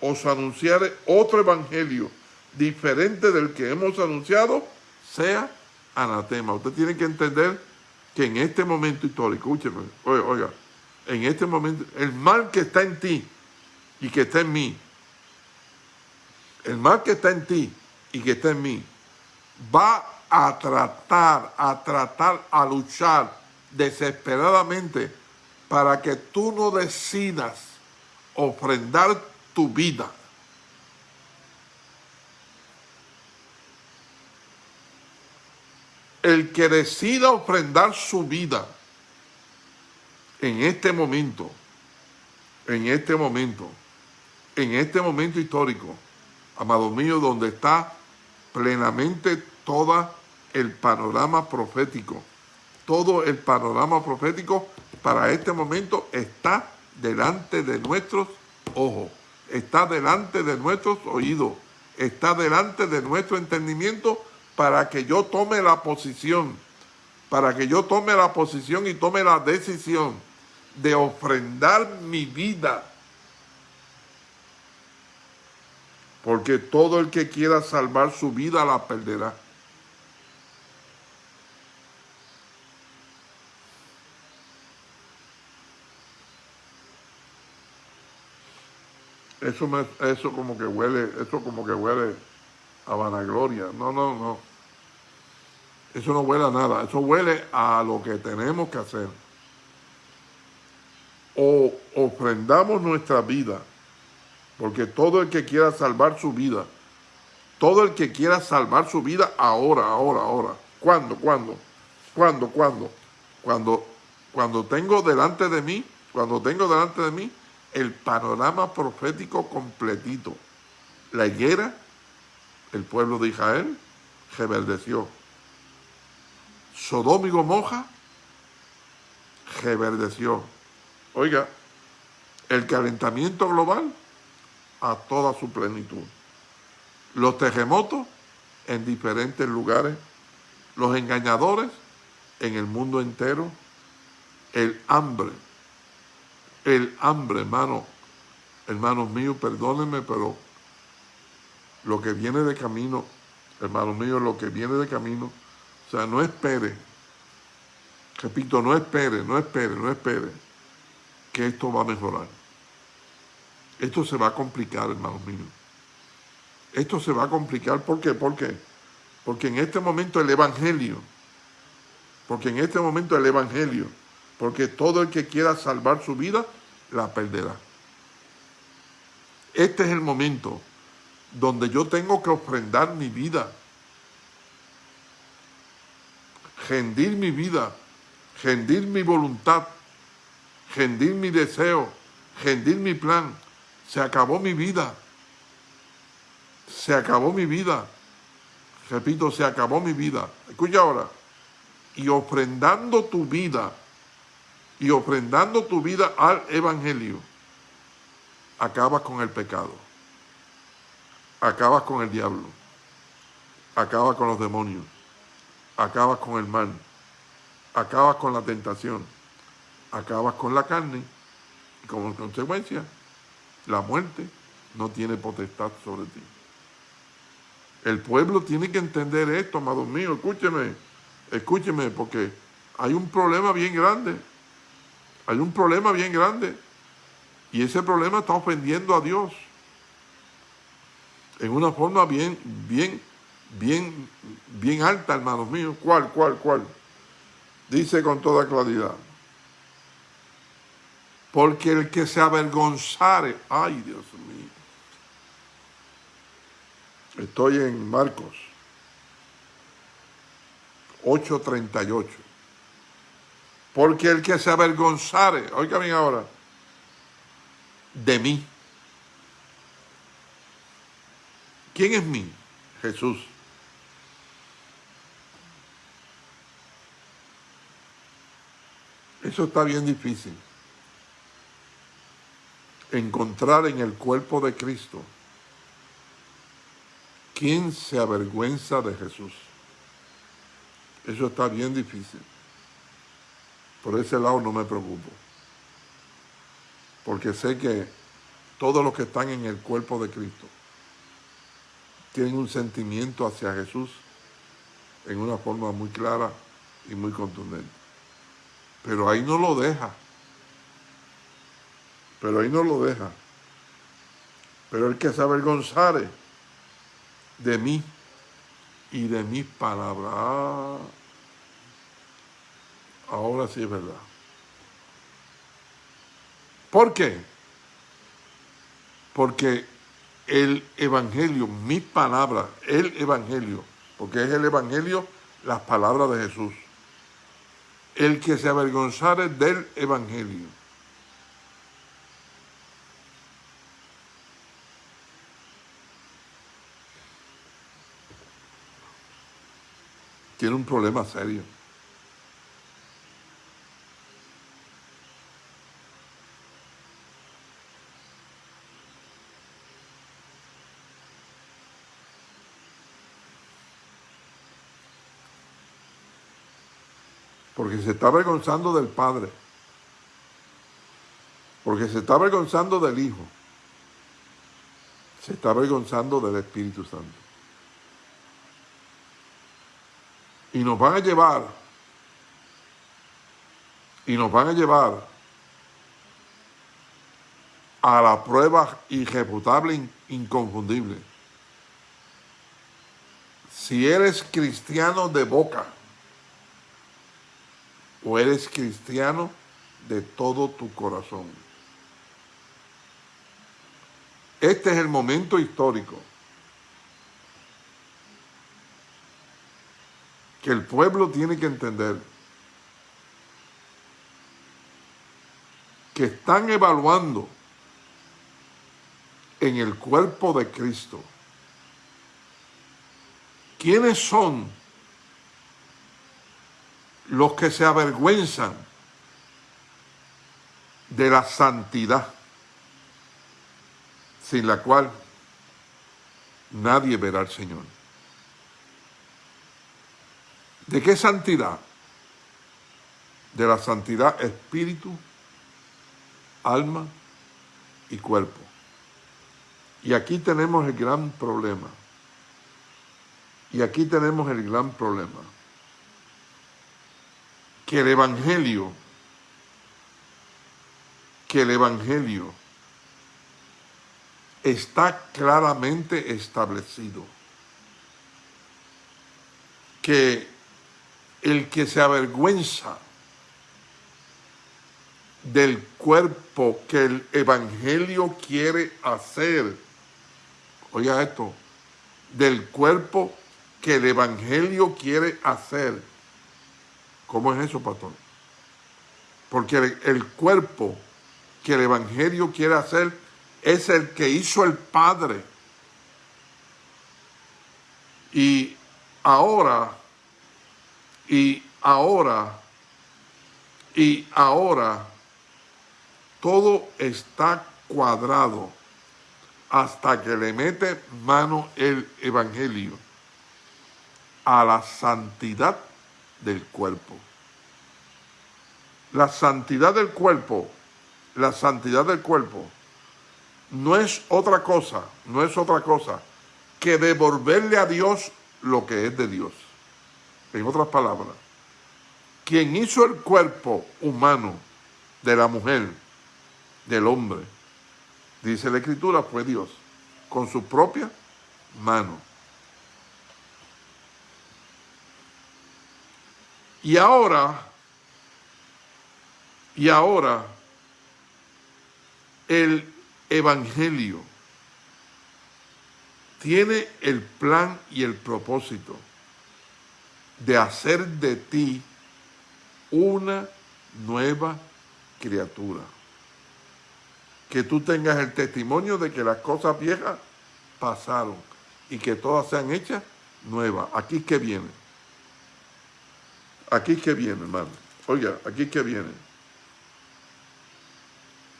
os anunciare otro Evangelio diferente del que hemos anunciado, sea anatema. Usted tiene que entender que en este momento histórico, escúcheme, oiga, oiga, en este momento, el mal que está en ti, y que está en mí, el mal que está en ti y que está en mí, va a tratar, a tratar, a luchar desesperadamente para que tú no decidas ofrendar tu vida. El que decida ofrendar su vida en este momento, en este momento, en este momento histórico, amado mío, donde está plenamente todo el panorama profético. Todo el panorama profético para este momento está delante de nuestros ojos, está delante de nuestros oídos, está delante de nuestro entendimiento para que yo tome la posición, para que yo tome la posición y tome la decisión de ofrendar mi vida porque todo el que quiera salvar su vida la perderá. Eso, eso como que huele, eso como que huele a vanagloria. No, no, no. Eso no huele a nada. Eso huele a lo que tenemos que hacer. O ofrendamos nuestra vida porque todo el que quiera salvar su vida, todo el que quiera salvar su vida ahora, ahora, ahora. ¿Cuándo? ¿Cuándo? ¿Cuándo? ¿Cuándo? Cuando, cuando tengo delante de mí, cuando tengo delante de mí el panorama profético completito. La higuera, el pueblo de Israel, reverdeció. Sodoma y Gomorra, reverdeció. Oiga, el calentamiento global a toda su plenitud. los terremotos en diferentes lugares, los engañadores en el mundo entero, el hambre, el hambre, hermano, hermanos míos, perdónenme, pero lo que viene de camino, hermanos míos, lo que viene de camino, o sea, no espere, repito, no espere, no espere, no espere, que esto va a mejorar. Esto se va a complicar, hermanos míos. Esto se va a complicar, ¿por qué? ¿Por qué? Porque en este momento el Evangelio, porque en este momento el Evangelio, porque todo el que quiera salvar su vida, la perderá. Este es el momento donde yo tengo que ofrendar mi vida, rendir mi vida, rendir mi voluntad, rendir mi deseo, rendir mi plan. Se acabó mi vida. Se acabó mi vida. Repito, se acabó mi vida. Escucha ahora. Y ofrendando tu vida, y ofrendando tu vida al Evangelio, acabas con el pecado, acabas con el diablo, acabas con los demonios, acabas con el mal, acabas con la tentación, acabas con la carne y como consecuencia la muerte no tiene potestad sobre ti. El pueblo tiene que entender esto, amados míos, escúcheme, escúcheme, porque hay un problema bien grande, hay un problema bien grande. Y ese problema está ofendiendo a Dios. En una forma bien, bien, bien, bien alta, hermanos míos. ¿Cuál, cuál, cuál? Dice con toda claridad. Porque el que se avergonzare, ay Dios mío. Estoy en Marcos 8.38. Porque el que se avergonzare, oiga bien ahora, de mí. ¿Quién es mí? Jesús. Eso está bien difícil. Encontrar en el cuerpo de Cristo quién se avergüenza de Jesús. Eso está bien difícil. Por ese lado no me preocupo porque sé que todos los que están en el cuerpo de Cristo tienen un sentimiento hacia Jesús en una forma muy clara y muy contundente. Pero ahí no lo deja. Pero ahí no lo deja. Pero el que se avergonzare de mí y de mis palabras. Ah, ahora sí es verdad. ¿Por qué? Porque el Evangelio, mi palabra, el Evangelio, porque es el Evangelio las palabras de Jesús. El que se avergonzare del Evangelio. Tiene un problema serio. Porque se está avergonzando del Padre, porque se está avergonzando del Hijo, se está avergonzando del Espíritu Santo. Y nos van a llevar, y nos van a llevar a la prueba irrefutable, inconfundible. Si eres cristiano de boca, o eres cristiano de todo tu corazón. Este es el momento histórico que el pueblo tiene que entender que están evaluando en el cuerpo de Cristo quiénes son los que se avergüenzan de la santidad sin la cual nadie verá al Señor. ¿De qué santidad? De la santidad espíritu, alma y cuerpo. Y aquí tenemos el gran problema. Y aquí tenemos el gran problema. Que el Evangelio, que el Evangelio está claramente establecido. Que el que se avergüenza del cuerpo que el Evangelio quiere hacer, oiga esto, del cuerpo que el Evangelio quiere hacer. ¿Cómo es eso, pastor? Porque el, el cuerpo que el Evangelio quiere hacer es el que hizo el Padre. Y ahora, y ahora, y ahora, todo está cuadrado hasta que le mete mano el Evangelio a la santidad del cuerpo. La santidad del cuerpo, la santidad del cuerpo no es otra cosa, no es otra cosa que devolverle a Dios lo que es de Dios. En otras palabras, quien hizo el cuerpo humano de la mujer, del hombre, dice la Escritura, fue Dios, con su propia mano. Y ahora, y ahora, el evangelio tiene el plan y el propósito de hacer de ti una nueva criatura. Que tú tengas el testimonio de que las cosas viejas pasaron y que todas sean hechas nuevas. Aquí es que viene. Aquí que viene, hermano. Oiga, aquí que viene.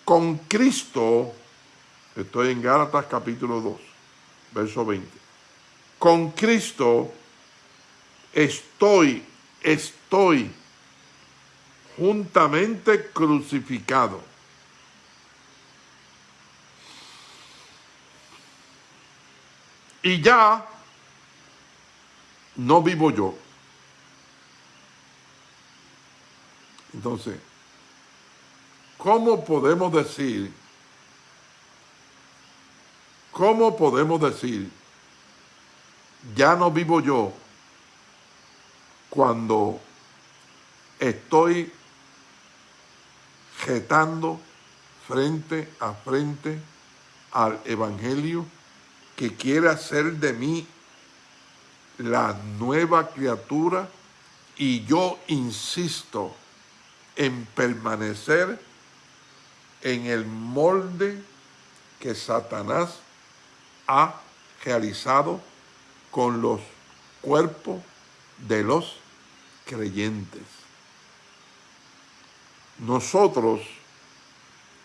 Con Cristo Estoy en Gálatas capítulo 2, verso 20. Con Cristo estoy, estoy juntamente crucificado. Y ya no vivo yo. Entonces, ¿cómo podemos decir ¿Cómo podemos decir, ya no vivo yo cuando estoy jetando frente a frente al Evangelio que quiere hacer de mí la nueva criatura y yo insisto en permanecer en el molde que Satanás ha realizado con los cuerpos de los creyentes. Nosotros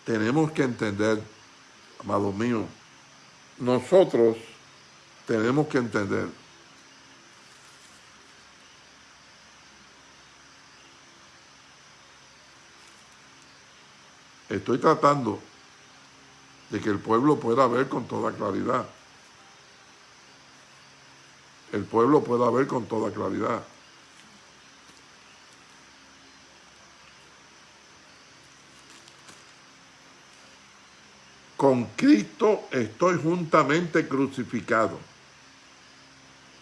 tenemos que entender, amado mío, nosotros tenemos que entender estoy tratando de que el pueblo pueda ver con toda claridad. El pueblo pueda ver con toda claridad. Con Cristo estoy juntamente crucificado.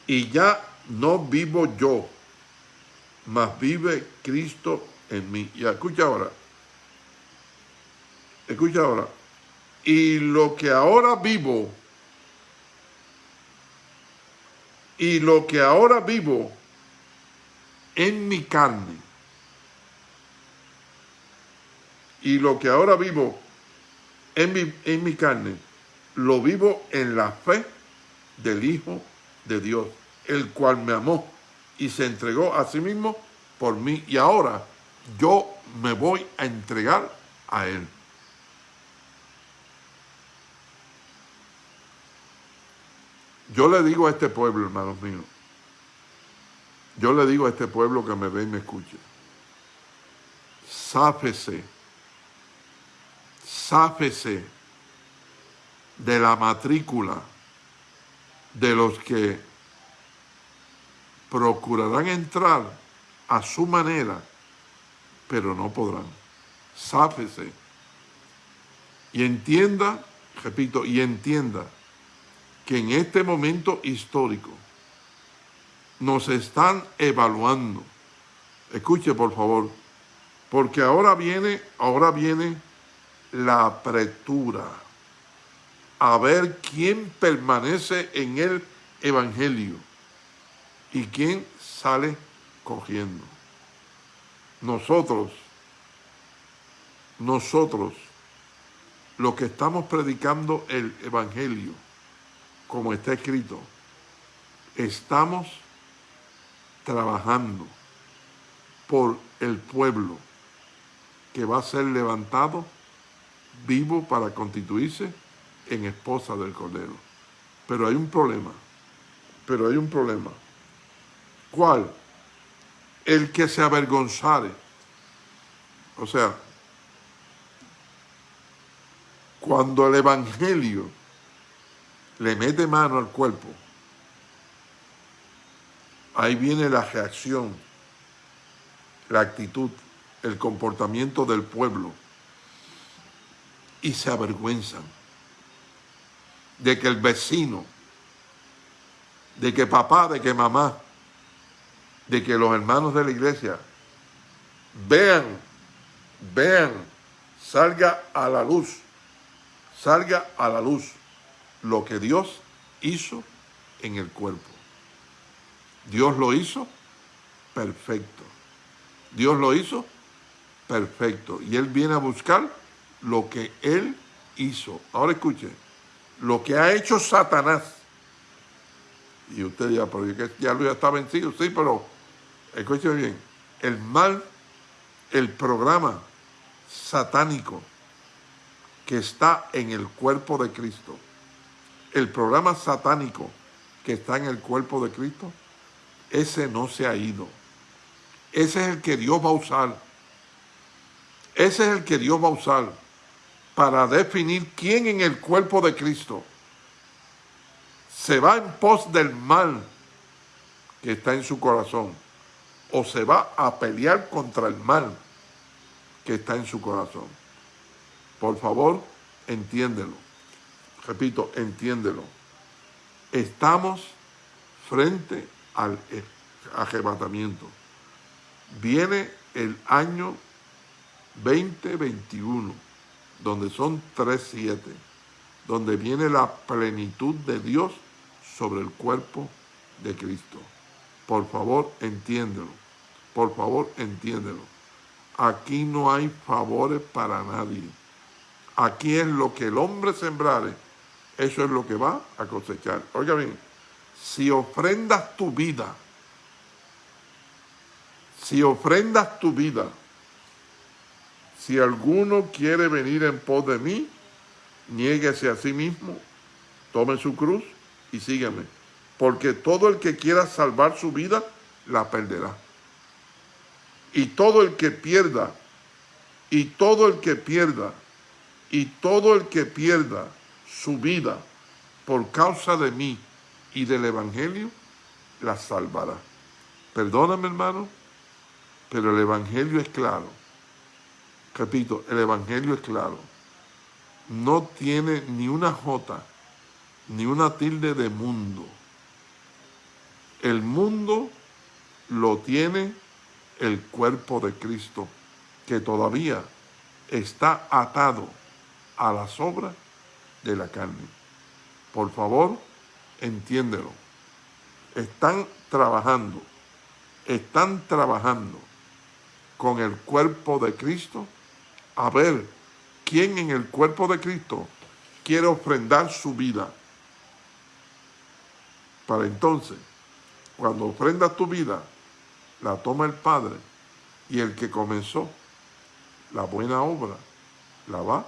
Y ya no vivo yo, mas vive Cristo en mí. Y escucha ahora. Escucha ahora y lo que ahora vivo, y lo que ahora vivo en mi carne, y lo que ahora vivo en mi, en mi carne, lo vivo en la fe del Hijo de Dios, el cual me amó y se entregó a sí mismo por mí. Y ahora yo me voy a entregar a Él. Yo le digo a este pueblo, hermanos míos, yo le digo a este pueblo que me ve y me escuche, sáfese, sáfese de la matrícula de los que procurarán entrar a su manera, pero no podrán. Sáfese. Y entienda, repito, y entienda que en este momento histórico nos están evaluando. Escuche, por favor, porque ahora viene, ahora viene la apretura a ver quién permanece en el Evangelio y quién sale cogiendo. Nosotros, nosotros, los que estamos predicando el Evangelio, como está escrito, estamos trabajando por el pueblo que va a ser levantado vivo para constituirse en esposa del Cordero. Pero hay un problema, pero hay un problema. ¿Cuál? El que se avergonzare. O sea, cuando el Evangelio le mete mano al cuerpo, ahí viene la reacción, la actitud, el comportamiento del pueblo. Y se avergüenzan de que el vecino, de que papá, de que mamá, de que los hermanos de la iglesia vean, vean, salga a la luz, salga a la luz lo que Dios hizo en el cuerpo. Dios lo hizo perfecto. Dios lo hizo perfecto. Y Él viene a buscar lo que Él hizo. Ahora escuche, lo que ha hecho Satanás, y usted dirá, pero ya lo está vencido, sí, pero escúcheme bien, el mal, el programa satánico que está en el cuerpo de Cristo, el programa satánico que está en el cuerpo de Cristo, ese no se ha ido. Ese es el que Dios va a usar. Ese es el que Dios va a usar para definir quién en el cuerpo de Cristo se va en pos del mal que está en su corazón o se va a pelear contra el mal que está en su corazón. Por favor, entiéndelo. Repito, entiéndelo. Estamos frente al arrebatamiento. Viene el año 2021 donde son tres siete, donde viene la plenitud de Dios sobre el cuerpo de Cristo. Por favor, entiéndelo. Por favor, entiéndelo. Aquí no hay favores para nadie. Aquí es lo que el hombre sembrare, eso es lo que va a cosechar. Oiga bien, si ofrendas tu vida, si ofrendas tu vida si alguno quiere venir en pos de mí, niéguese a sí mismo, tome su cruz y sígueme. Porque todo el que quiera salvar su vida, la perderá. Y todo el que pierda, y todo el que pierda, y todo el que pierda su vida por causa de mí y del Evangelio, la salvará. Perdóname hermano, pero el Evangelio es claro repito, el Evangelio es claro. No tiene ni una jota, ni una tilde de mundo. El mundo lo tiene el cuerpo de Cristo, que todavía está atado a las obras de la carne. Por favor, entiéndelo. Están trabajando, están trabajando con el cuerpo de Cristo a ver quién en el cuerpo de Cristo quiere ofrendar su vida. Para entonces, cuando ofrendas tu vida, la toma el Padre y el que comenzó la buena obra la va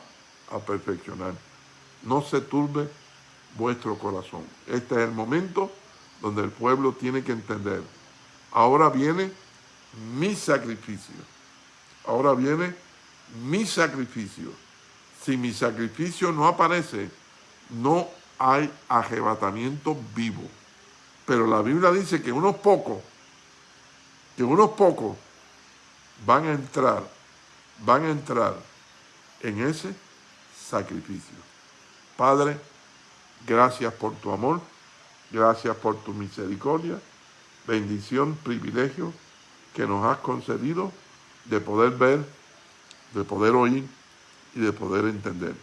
a perfeccionar. No se turbe vuestro corazón. Este es el momento donde el pueblo tiene que entender. Ahora viene mi sacrificio. Ahora viene mi sacrificio. Si mi sacrificio no aparece, no hay arrebatamiento vivo. Pero la Biblia dice que unos pocos, que unos pocos van a entrar, van a entrar en ese sacrificio. Padre, gracias por tu amor, gracias por tu misericordia, bendición, privilegio que nos has concedido de poder ver, de poder oír y de poder entender.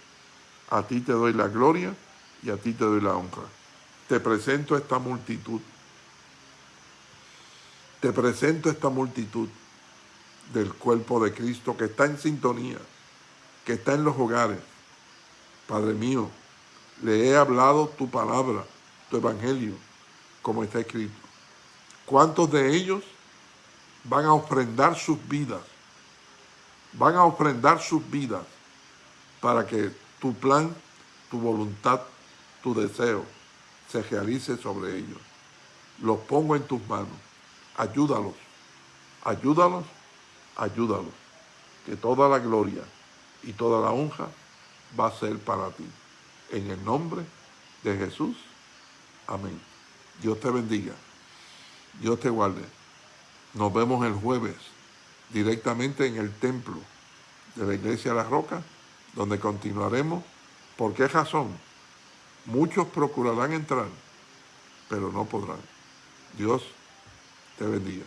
A ti te doy la gloria y a ti te doy la honra. Te presento esta multitud. Te presento esta multitud del cuerpo de Cristo que está en sintonía, que está en los hogares. Padre mío, le he hablado tu palabra, tu evangelio, como está escrito. ¿Cuántos de ellos van a ofrendar sus vidas? Van a ofrendar sus vidas para que tu plan, tu voluntad, tu deseo se realice sobre ellos. Los pongo en tus manos. Ayúdalos. Ayúdalos. Ayúdalos. Que toda la gloria y toda la honra va a ser para ti. En el nombre de Jesús. Amén. Dios te bendiga. Dios te guarde. Nos vemos el jueves directamente en el templo de la Iglesia de la Roca, donde continuaremos. ¿Por qué razón? Muchos procurarán entrar, pero no podrán. Dios te bendiga.